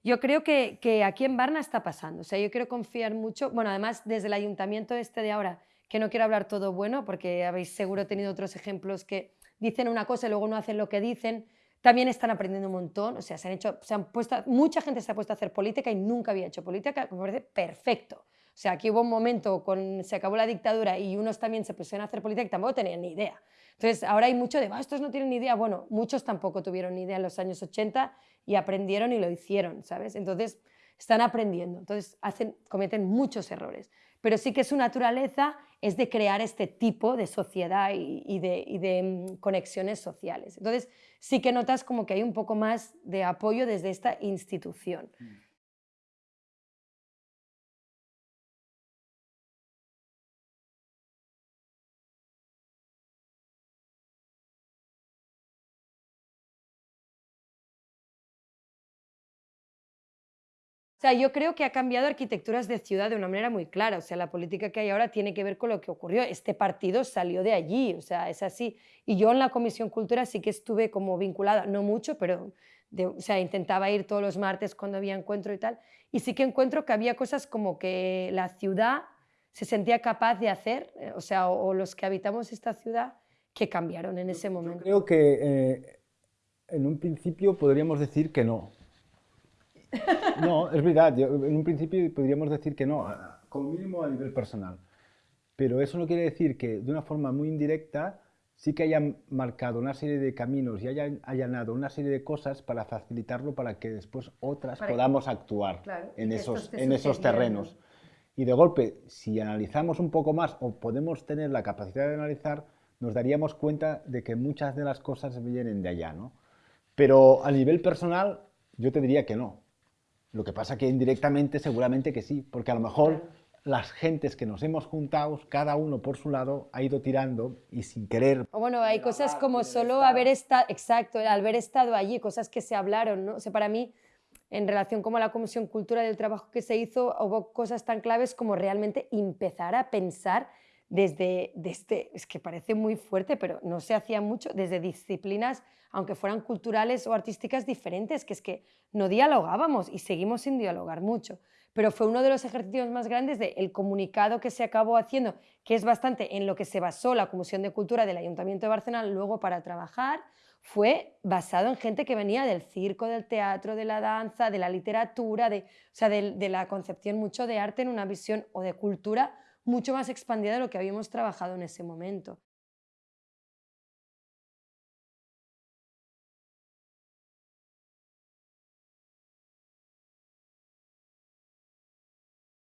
Yo creo que, que, aquí en Barna está pasando, o sea, yo quiero confiar mucho, bueno, además desde el ayuntamiento este de ahora, que no quiero hablar todo bueno, porque habéis seguro tenido otros ejemplos que dicen una cosa y luego no hacen lo que dicen, también están aprendiendo un montón, o sea, se han hecho, se han puesto, mucha gente se ha puesto a hacer política y nunca había hecho política, me parece perfecto. O sea, aquí hubo un momento, con, se acabó la dictadura y unos también se pusieron a hacer política y tampoco tenían ni idea. Entonces, ahora hay mucho de, estos no tienen ni idea. Bueno, muchos tampoco tuvieron ni idea en los años 80 y aprendieron y lo hicieron, ¿sabes? Entonces, están aprendiendo. Entonces, cometen muchos errores. Pero sí que su naturaleza es de crear este tipo de sociedad y, de, y de, mm, conexiones sociales. Entonces, sí que notas como que hay un poco más de apoyo desde esta institución. Mm. O sea, yo creo que ha cambiado arquitecturas de ciudad de una manera muy clara. O sea, la política que hay ahora tiene que ver con lo que ocurrió. Este partido salió de allí, o sea, es así. Y yo en la Comisión Cultura sí que estuve como vinculada, no mucho, pero o sea, intentaba ir todos los martes cuando había encuentro y tal. Y sí que encuentro que había cosas como que la ciudad se sentía capaz de hacer, eh, o sea, o, los que habitamos esta ciudad, que cambiaron en ese momento. Yo creo que eh, en un principio podríamos decir que no no, es verdad. en un principio podríamos decir que no, como mínimo a nivel personal. Pero eso no quiere decir que de una forma muy indirecta sí que hayan marcado una serie de caminos y hayan allanado una serie de cosas para facilitarlo para que después otras podamos actuar en, esos, en esos terrenos. Y de golpe, si analizamos un poco más o podemos tener la capacidad de analizar, nos daríamos cuenta de que muchas de las cosas vienen de allá, ¿no? Pero a nivel personal, yo te diría que no. Lo que pasa que indirectamente seguramente que sí, porque a lo mejor las gentes que nos hemos juntado, cada uno por su lado, ha ido tirando y sin querer. O bueno, hay cosas como solo haber estado, exacto, al haber estado allí, cosas que se hablaron, ¿no? O sea, para mí, en relación con la Comisión Cultura del trabajo que se hizo, hubo cosas tan claves como realmente empezar a pensar desde, desde, es que parece muy fuerte, pero no se hacía mucho, desde disciplinas, aunque fueran culturales o artísticas diferentes, que es que no dialogábamos y seguimos sin dialogar mucho. Pero fue uno de los ejercicios más grandes del comunicado que se acabó haciendo, que es bastante en lo que se basó la Comisión de Cultura del Ayuntamiento de Barcelona luego para trabajar, fue basado en gente que venía del circo, del teatro, de la danza, de la literatura, de, o sea, de, de la concepción mucho de arte en una visión o de cultura mucho más expandida de lo que habíamos trabajado en ese momento.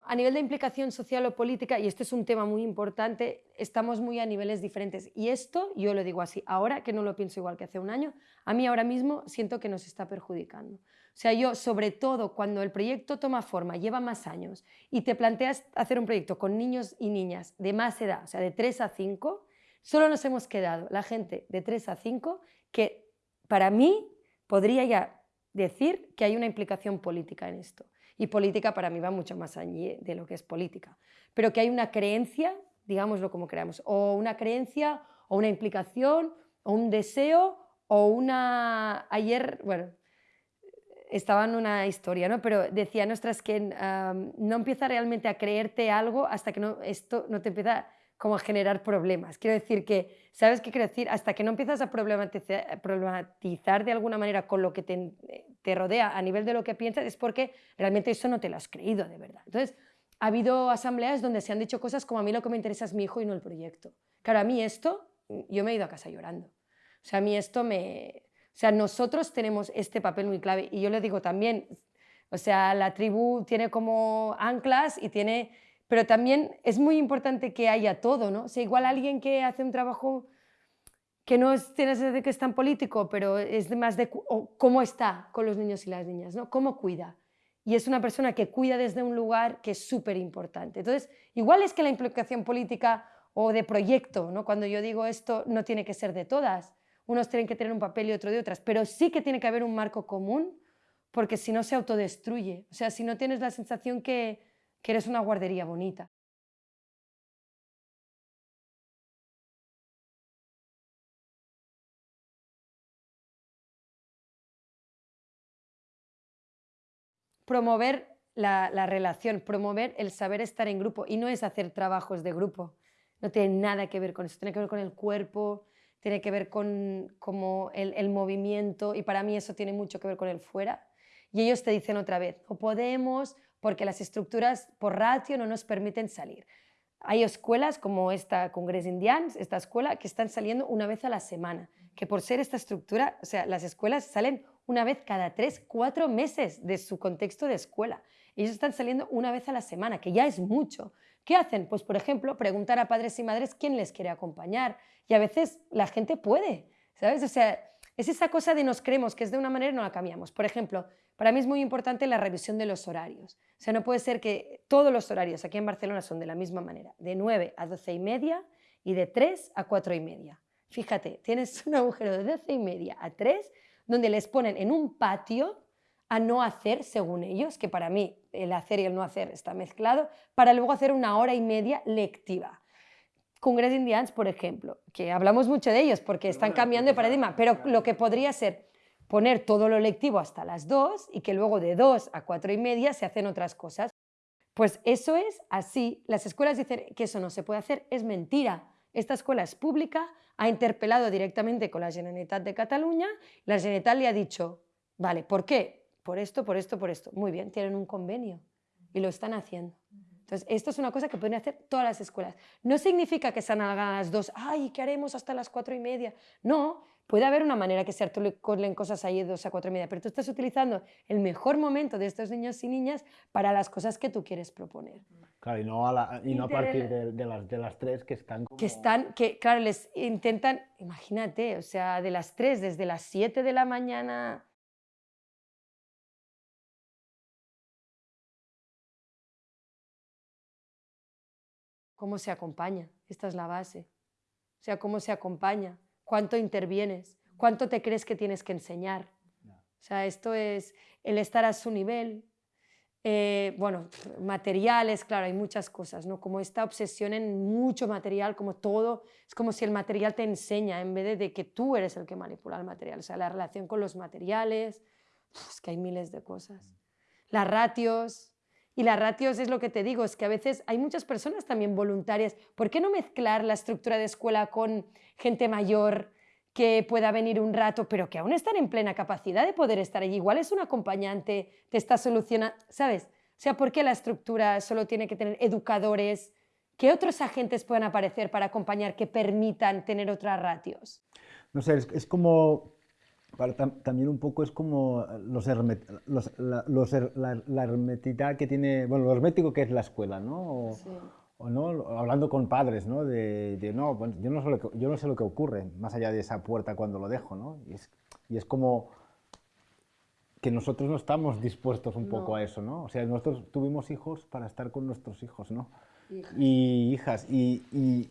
A nivel de implicación social o política, y este es un tema muy importante, estamos muy a niveles diferentes. Y esto, yo lo digo así, ahora que no lo pienso igual que hace un año, a mí ahora mismo siento que nos está perjudicando. O sea, yo, sobre todo, cuando el proyecto toma forma, lleva más años, y te planteas hacer un proyecto con niños y niñas de más edad, o sea, de 3 a 5, solo nos hemos quedado la gente de 3 a 5 que, para mí, podría ya decir que hay una implicación política en esto. Y política para mí va mucho más allá de lo que es política. Pero que hay una creencia, digámoslo como creamos, o una creencia, o una implicación, o un deseo, o una... Ayer, bueno, estaba en una historia, ¿no? Pero decía, nuestras que no empieza realmente a creerte algo hasta que no, esto no te empieza como a generar problemas. Quiero decir que, ¿sabes qué quiero decir? Hasta que no empiezas a problematizar, problematizar de alguna manera con lo que te, te, rodea a nivel de lo que piensas, es porque realmente eso no te lo has creído de verdad. Entonces, ha habido asambleas donde se han dicho cosas como a mí lo que me interesa es mi hijo y no el proyecto. Claro, a mí esto, yo me he ido a casa llorando. O sea, a mí esto me... O sea, nosotros tenemos este papel muy clave y yo le digo también, o sea, la tribu tiene como anclas y tiene pero también es muy importante que haya todo, ¿no? O sea, igual alguien que hace un trabajo que no es, tiene de que es tan político, pero es más de cómo está con los niños y las niñas, ¿no? Cómo cuida. Y es una persona que cuida desde un lugar que es súper importante. Entonces, igual es que la implicación política o de proyecto, ¿no? Cuando yo digo esto, no tiene que ser de todas. Unos tienen que tener un papel y otro de otras, pero sí que tiene que haber un marco común, porque si no se autodestruye. O sea, si no tienes la sensación que, que eres una guardería bonita. Promover la, relación, promover el saber estar en grupo y no es hacer trabajos de grupo. No tiene nada que ver con eso, tiene que ver con el cuerpo, tiene que ver con como el, movimiento y para mí eso tiene mucho que ver con el fuera. Y ellos te dicen otra vez, o podemos, porque las estructuras por ratio no nos permiten salir. Hay escuelas como esta Congress Indians, esta escuela, que están saliendo una vez a la semana, que por ser esta estructura, o sea, las escuelas salen una vez cada tres, cuatro meses de su contexto de escuela. Ellos están saliendo una vez a la semana, que ya es mucho. ¿Qué hacen? Pues, por ejemplo, preguntar a padres y madres quién les quiere acompañar. Y a veces la gente puede, ¿sabes? O sea, es esa cosa de nos creemos que es de una manera y no la cambiamos. Por ejemplo, para mí es muy importante la revisión de los horarios. O sea, no puede ser que todos los horarios aquí en Barcelona son de la misma manera, de 9 a 12 y media y de 3 a 4 y media. Fíjate, tienes un agujero de 12 y media a 3 donde les ponen en un patio a no hacer según ellos, que para mí el hacer y el no hacer está mezclado, para luego hacer una hora y media lectiva. Congress Indians, por ejemplo, que hablamos mucho de ellos porque están cambiando de paradigma, pero lo que podría ser poner todo lo lectivo hasta las 2 y que luego de 2 a 4 y media se hacen otras cosas. Pues eso es así. Las escuelas dicen que eso no se puede hacer, es mentira. Esta escuela es pública, ha interpelado directamente con la Generalitat de Cataluña, la Generalitat le ha dicho, vale, ¿por qué? Por esto, por esto, por esto. Muy bien, tienen un convenio y lo están haciendo. Entonces, esto es una cosa que pueden hacer todas las escuelas. No significa que sean a las dos, ay, ¿qué haremos hasta las cuatro y media? No, puede haber una manera que se articulen cosas ahí de dos a cuatro y media, pero tú estás utilizando el mejor momento de estos niños y niñas para las cosas que tú quieres proponer. Claro, y no a, y no a partir de, las, de las tres que están Que están, que claro, les intentan, imagínate, o sea, de las tres, desde las siete de la mañana cómo se acompaña, esta es la base. O sea, cómo se acompaña, cuánto intervienes, cuánto te crees que tienes que enseñar. O sea, esto es el estar a su nivel, eh, bueno, materiales, claro, hay muchas cosas, ¿no? Como esta obsesión en mucho material, como todo, es como si el material te enseña en vez de, que tú eres el que manipula el material, o sea, la relación con los materiales, es que hay miles de cosas. Las ratios, y las ratios es lo que te digo, es que a veces hay muchas personas también voluntarias. ¿Por qué no mezclar la estructura de escuela con gente mayor que pueda venir un rato, pero que aún están en plena capacidad de poder estar allí? Igual es un acompañante, te está solucionando, ¿sabes? O sea, ¿por qué la estructura solo tiene que tener educadores? ¿Qué otros agentes puedan aparecer para acompañar que permitan tener otras ratios? No sé, es como también un poco es como los, los, la, los la, hermetidad que tiene, bueno, lo hermético que es la escuela, ¿no? O, ¿no? Hablando con padres, ¿no? De, de no, yo, no sé lo que, yo no sé lo que ocurre más allá de esa puerta cuando lo dejo, ¿no? Y es, y es como que nosotros no estamos dispuestos un poco a eso, ¿no? O sea, nosotros tuvimos hijos para estar con nuestros hijos, ¿no? Y hijas. Y, y,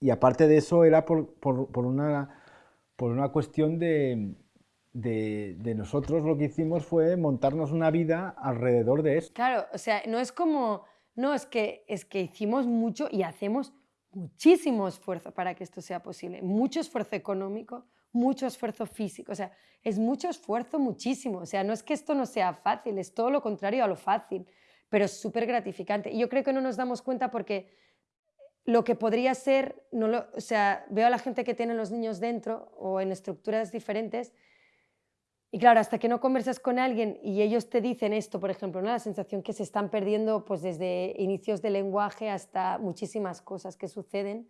y aparte de eso era por, por, por una, por una cuestión de, de, nosotros lo que hicimos fue montarnos una vida alrededor de eso. Claro, o sea, no es como, no, es que, es que hicimos mucho y hacemos muchísimo esfuerzo para que esto sea posible, mucho esfuerzo económico, mucho esfuerzo físico, o sea, es mucho esfuerzo, muchísimo, o sea, no es que esto no sea fácil, es todo lo contrario a lo fácil, pero es súper gratificante. Y yo creo que no nos damos cuenta porque lo que podría ser, no lo, o sea, veo a la gente que tiene los niños dentro o en estructuras diferentes y claro, hasta que no conversas con alguien y ellos te dicen esto, por ejemplo, ¿no? la sensación que se están perdiendo pues desde inicios de lenguaje hasta muchísimas cosas que suceden,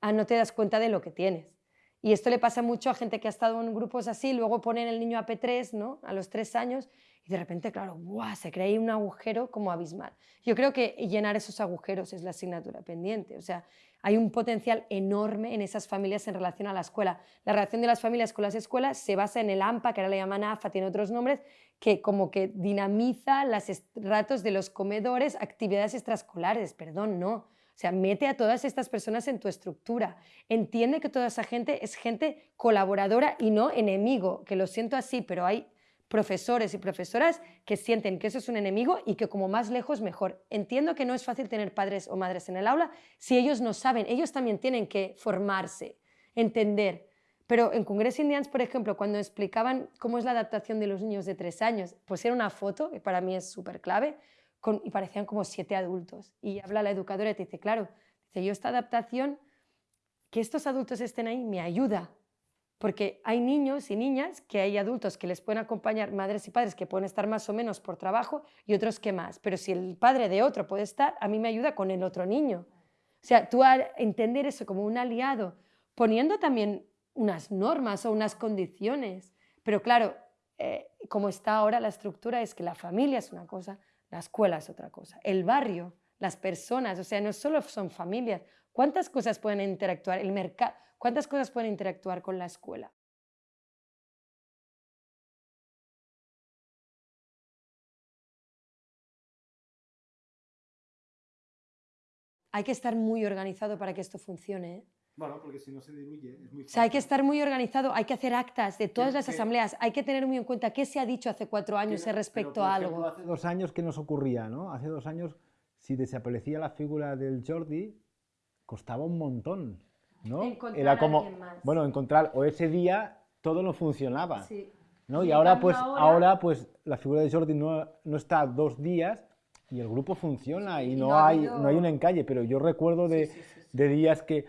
ah, no te das cuenta de lo que tienes. Y esto le pasa mucho a gente que ha estado en grupos así, luego ponen el niño a P3 ¿no? a los tres años y de repente, claro, ¡buah! se crea ahí un agujero como abismal. Yo creo que llenar esos agujeros es la asignatura pendiente. O sea, hay un potencial enorme en esas familias en relación a la escuela. La relación de las familias con las escuelas se basa en el AMPA, que ahora le llaman AFA, tiene otros nombres, que como que dinamiza los ratos de los comedores, actividades extraescolares, perdón, no. O sea, mete a todas estas personas en tu estructura. Entiende que toda esa gente es gente colaboradora y no enemigo, que lo siento así, pero hay profesores y profesoras que sienten que eso es un enemigo y que como más lejos mejor. Entiendo que no es fácil tener padres o madres en el aula si ellos no saben, ellos también tienen que formarse, entender. Pero en Congreso Indians, por ejemplo, cuando explicaban cómo es la adaptación de los niños de tres años, pues era una foto, que para mí es súper clave, y parecían como siete adultos. Y habla la educadora y te dice, claro, dice, yo esta adaptación, que estos adultos estén ahí, me ayuda porque hay niños y niñas que hay adultos que les pueden acompañar, madres y padres que pueden estar más o menos por trabajo y otros que más. Pero si el padre de otro puede estar, a mí me ayuda con el otro niño. O sea, tú al entender eso como un aliado, poniendo también unas normas o unas condiciones. Pero claro, eh, como está ahora la estructura es que la familia es una cosa, la escuela es otra cosa, el barrio, las personas, o sea, no solo son familias, ¿cuántas cosas pueden interactuar? El mercado ¿Cuántas cosas pueden interactuar con la escuela? Hay que estar muy organizado para que esto funcione. ¿eh? Bueno, porque si no se diluye, es muy fácil. O sea, hay que estar muy organizado, hay que hacer actas de todas las asambleas, hay que tener muy en cuenta qué se ha dicho hace cuatro años respecto a algo. Hace dos años que nos ocurría, ¿no? Hace dos años, si desaparecía la figura del Jordi, costaba un montón. ¿No? Era como, bueno, encontrar, o ese día todo no funcionaba. ¿no? Y ahora pues, ahora... pues la figura de Jordi no, no está dos días y el grupo funciona y, no, hay, no hay un encalle, pero yo recuerdo de, de, días que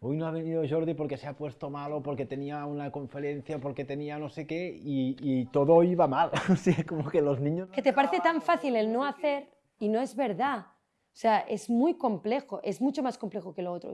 hoy no ha venido Jordi porque se ha puesto malo, porque tenía una conferencia, porque tenía no sé qué y, y todo iba mal. o como que los niños... Que te parece tan fácil el no hacer y no es verdad. O sea, es muy complejo, es mucho más complejo que lo otro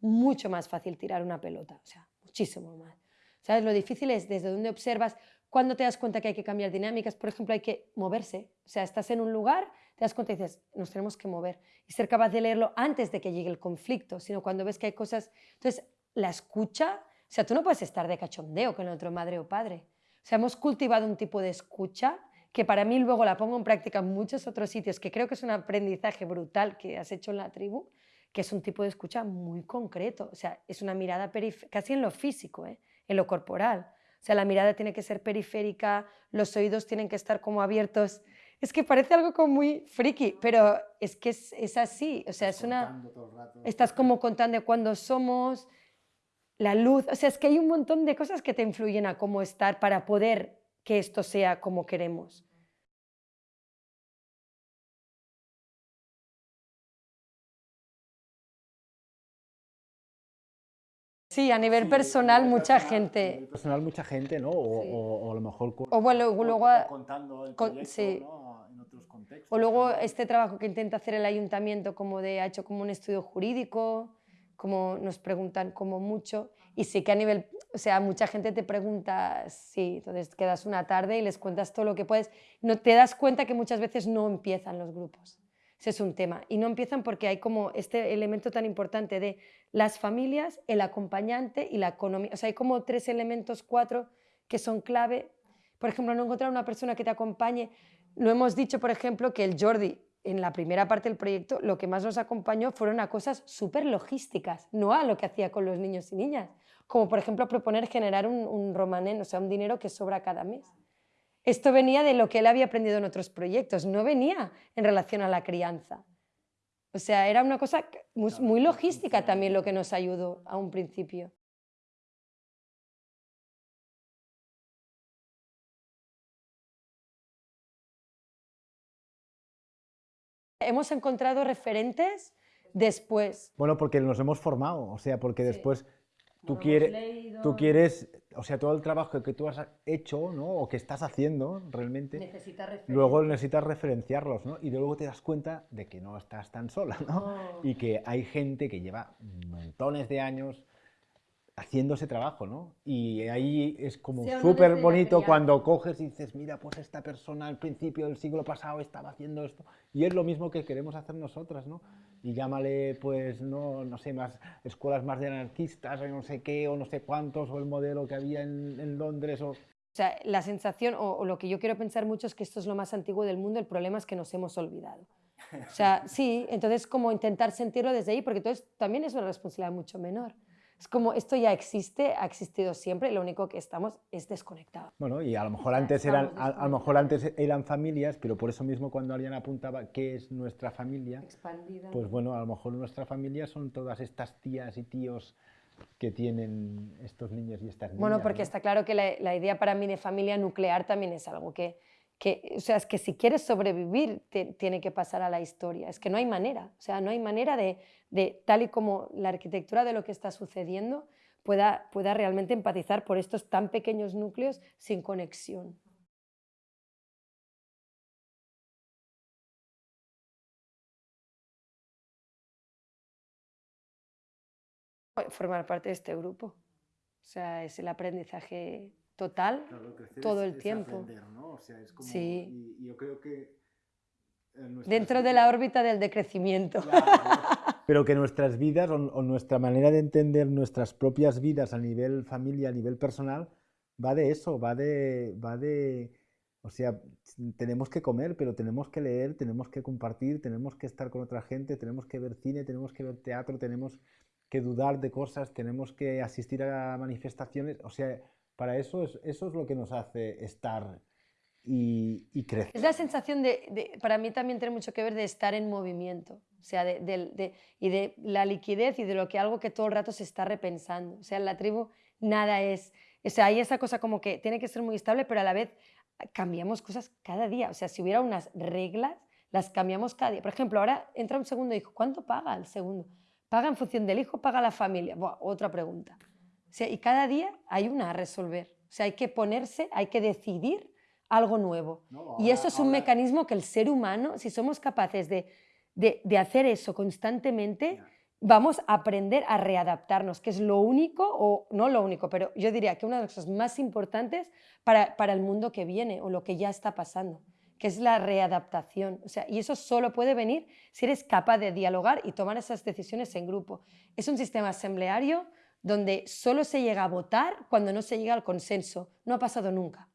mucho más fácil tirar una pelota, o sea, muchísimo más. ¿Sabes? Lo difícil es desde dónde observas, cuando te das cuenta que hay que cambiar dinámicas, por ejemplo, hay que moverse. O sea, estás en un lugar, te das cuenta y dices, nos tenemos que mover. Y ser capaz de leerlo antes de que llegue el conflicto, sino cuando ves que hay cosas... Entonces, la escucha, o sea, tú no puedes estar de cachondeo con el otro madre o padre. O sea, hemos cultivado un tipo de escucha que para mí luego la pongo en práctica en muchos otros sitios, que creo que es un aprendizaje brutal que has hecho en la tribu, que es un tipo de escucha muy concreto, o sea, es una mirada casi en lo físico, ¿eh? en lo corporal. O sea, la mirada tiene que ser periférica, los oídos tienen que estar como abiertos Es que parece algo como muy friki, pero es que es, es así. O sea, es una. Estás como contando cuándo somos, la luz. O sea, es que hay un montón de cosas que te influyen a cómo estar para poder que esto sea como queremos. Sí, a nivel personal mucha gente. A nivel personal mucha gente, ¿no? O, a lo mejor o bueno, luego, contando el proyecto, en otros contextos. O luego este trabajo que intenta hacer el ayuntamiento como de ha hecho como un estudio jurídico, como nos preguntan como mucho y sí que a nivel, o sea, mucha gente te pregunta, sí, entonces quedas una tarde y les cuentas todo lo que puedes, no te das cuenta que muchas veces no empiezan los grupos. Ese es un tema. Y no empiezan porque hay como este elemento tan importante de las familias, el acompañante y la economía. O sea, hay como tres elementos, cuatro, que son clave. Por ejemplo, no encontrar una persona que te acompañe. No hemos dicho, por ejemplo, que el Jordi, en la primera parte del proyecto, lo que más nos acompañó fueron a cosas súper logísticas, no a lo que hacía con los niños y niñas. Como, por ejemplo, proponer generar un, un o sea, un dinero que sobra cada mes. Esto venía de lo que él había aprendido en otros proyectos, no venía en relación a la crianza. O sea, era una cosa muy, logística también lo que nos ayudó a un principio. Hemos encontrado referentes después. Bueno, porque nos hemos formado, o sea, porque después tú, quieres, tú quieres, o sea, todo el trabajo que tú has hecho, ¿no? O que estás haciendo realmente, luego necesitas referenciarlos, ¿no? Y luego te das cuenta de que no estás tan sola, ¿no? Y que hay gente que lleva montones de años haciendo ese trabajo, ¿no? Y ahí es como súper bonito cuando coges y dices, mira, pues esta persona al principio del siglo pasado estaba haciendo esto, y es lo mismo que queremos hacer nosotras, ¿no? Y llámale, pues, no, no sé, más escuelas más de anarquistas, o no sé qué, o no sé cuántos, o el modelo que había en, Londres, o... O sea, la sensación, o, o, lo que yo quiero pensar mucho es que esto es lo más antiguo del mundo, el problema es que nos hemos olvidado. O sea, sí, entonces como intentar sentirlo desde ahí, porque entonces también es una responsabilidad mucho menor. Es como esto ya existe, ha existido siempre, lo único que estamos es desconectados. Bueno, y a lo mejor antes eran, a, lo mejor antes eran familias, pero por eso mismo cuando alguien apuntaba qué es nuestra familia, Expandida. pues bueno, a lo mejor nuestra familia son todas estas tías y tíos que tienen estos niños y estas niñas. Bueno, porque está claro que la, la idea para mí de familia nuclear también es algo que que, o sea, es que si quieres sobrevivir, tiene que pasar a la historia. Es que no hay manera, o sea, no hay manera de, de, tal y como la arquitectura de lo que está sucediendo, pueda, pueda realmente empatizar por estos tan pequeños núcleos sin conexión. Formar parte de este grupo. O sea, es el aprendizaje total todo el tiempo. sí. Y, yo creo que... Dentro de la órbita del decrecimiento. Pero que nuestras vidas o, nuestra manera de entender nuestras propias vidas a nivel familia, a nivel personal, va de eso, va de, va de... O sea, tenemos que comer, pero tenemos que leer, tenemos que compartir, tenemos que estar con otra gente, tenemos que ver cine, tenemos que ver teatro, tenemos que dudar de cosas, tenemos que asistir a manifestaciones. O sea, para eso es, eso es lo que nos hace estar y, crecer. Es la sensación de, para mí también tiene mucho que ver de estar en movimiento, o sea, de, y de la liquidez y de lo que algo que todo el rato se está repensando. O sea, en la tribu nada es, o sea, hay esa cosa como que tiene que ser muy estable, pero a la vez cambiamos cosas cada día. O sea, si hubiera unas reglas, las cambiamos cada día. Por ejemplo, ahora entra un segundo hijo, ¿cuánto paga el segundo? ¿Paga en función del hijo? ¿Paga la familia? otra pregunta y cada día hay una a resolver. O sea, hay que ponerse, hay que decidir algo nuevo. y eso es un mecanismo que el ser humano, si somos capaces de, de, hacer eso constantemente, vamos a aprender a readaptarnos, que es lo único, o no lo único, pero yo diría que una de las cosas más importantes para, para el mundo que viene o lo que ya está pasando que es la readaptación. O sea, y eso solo puede venir si eres capaz de dialogar y tomar esas decisiones en grupo. Es un sistema asambleario donde solo se llega a votar cuando no se llega al consenso. No ha pasado nunca.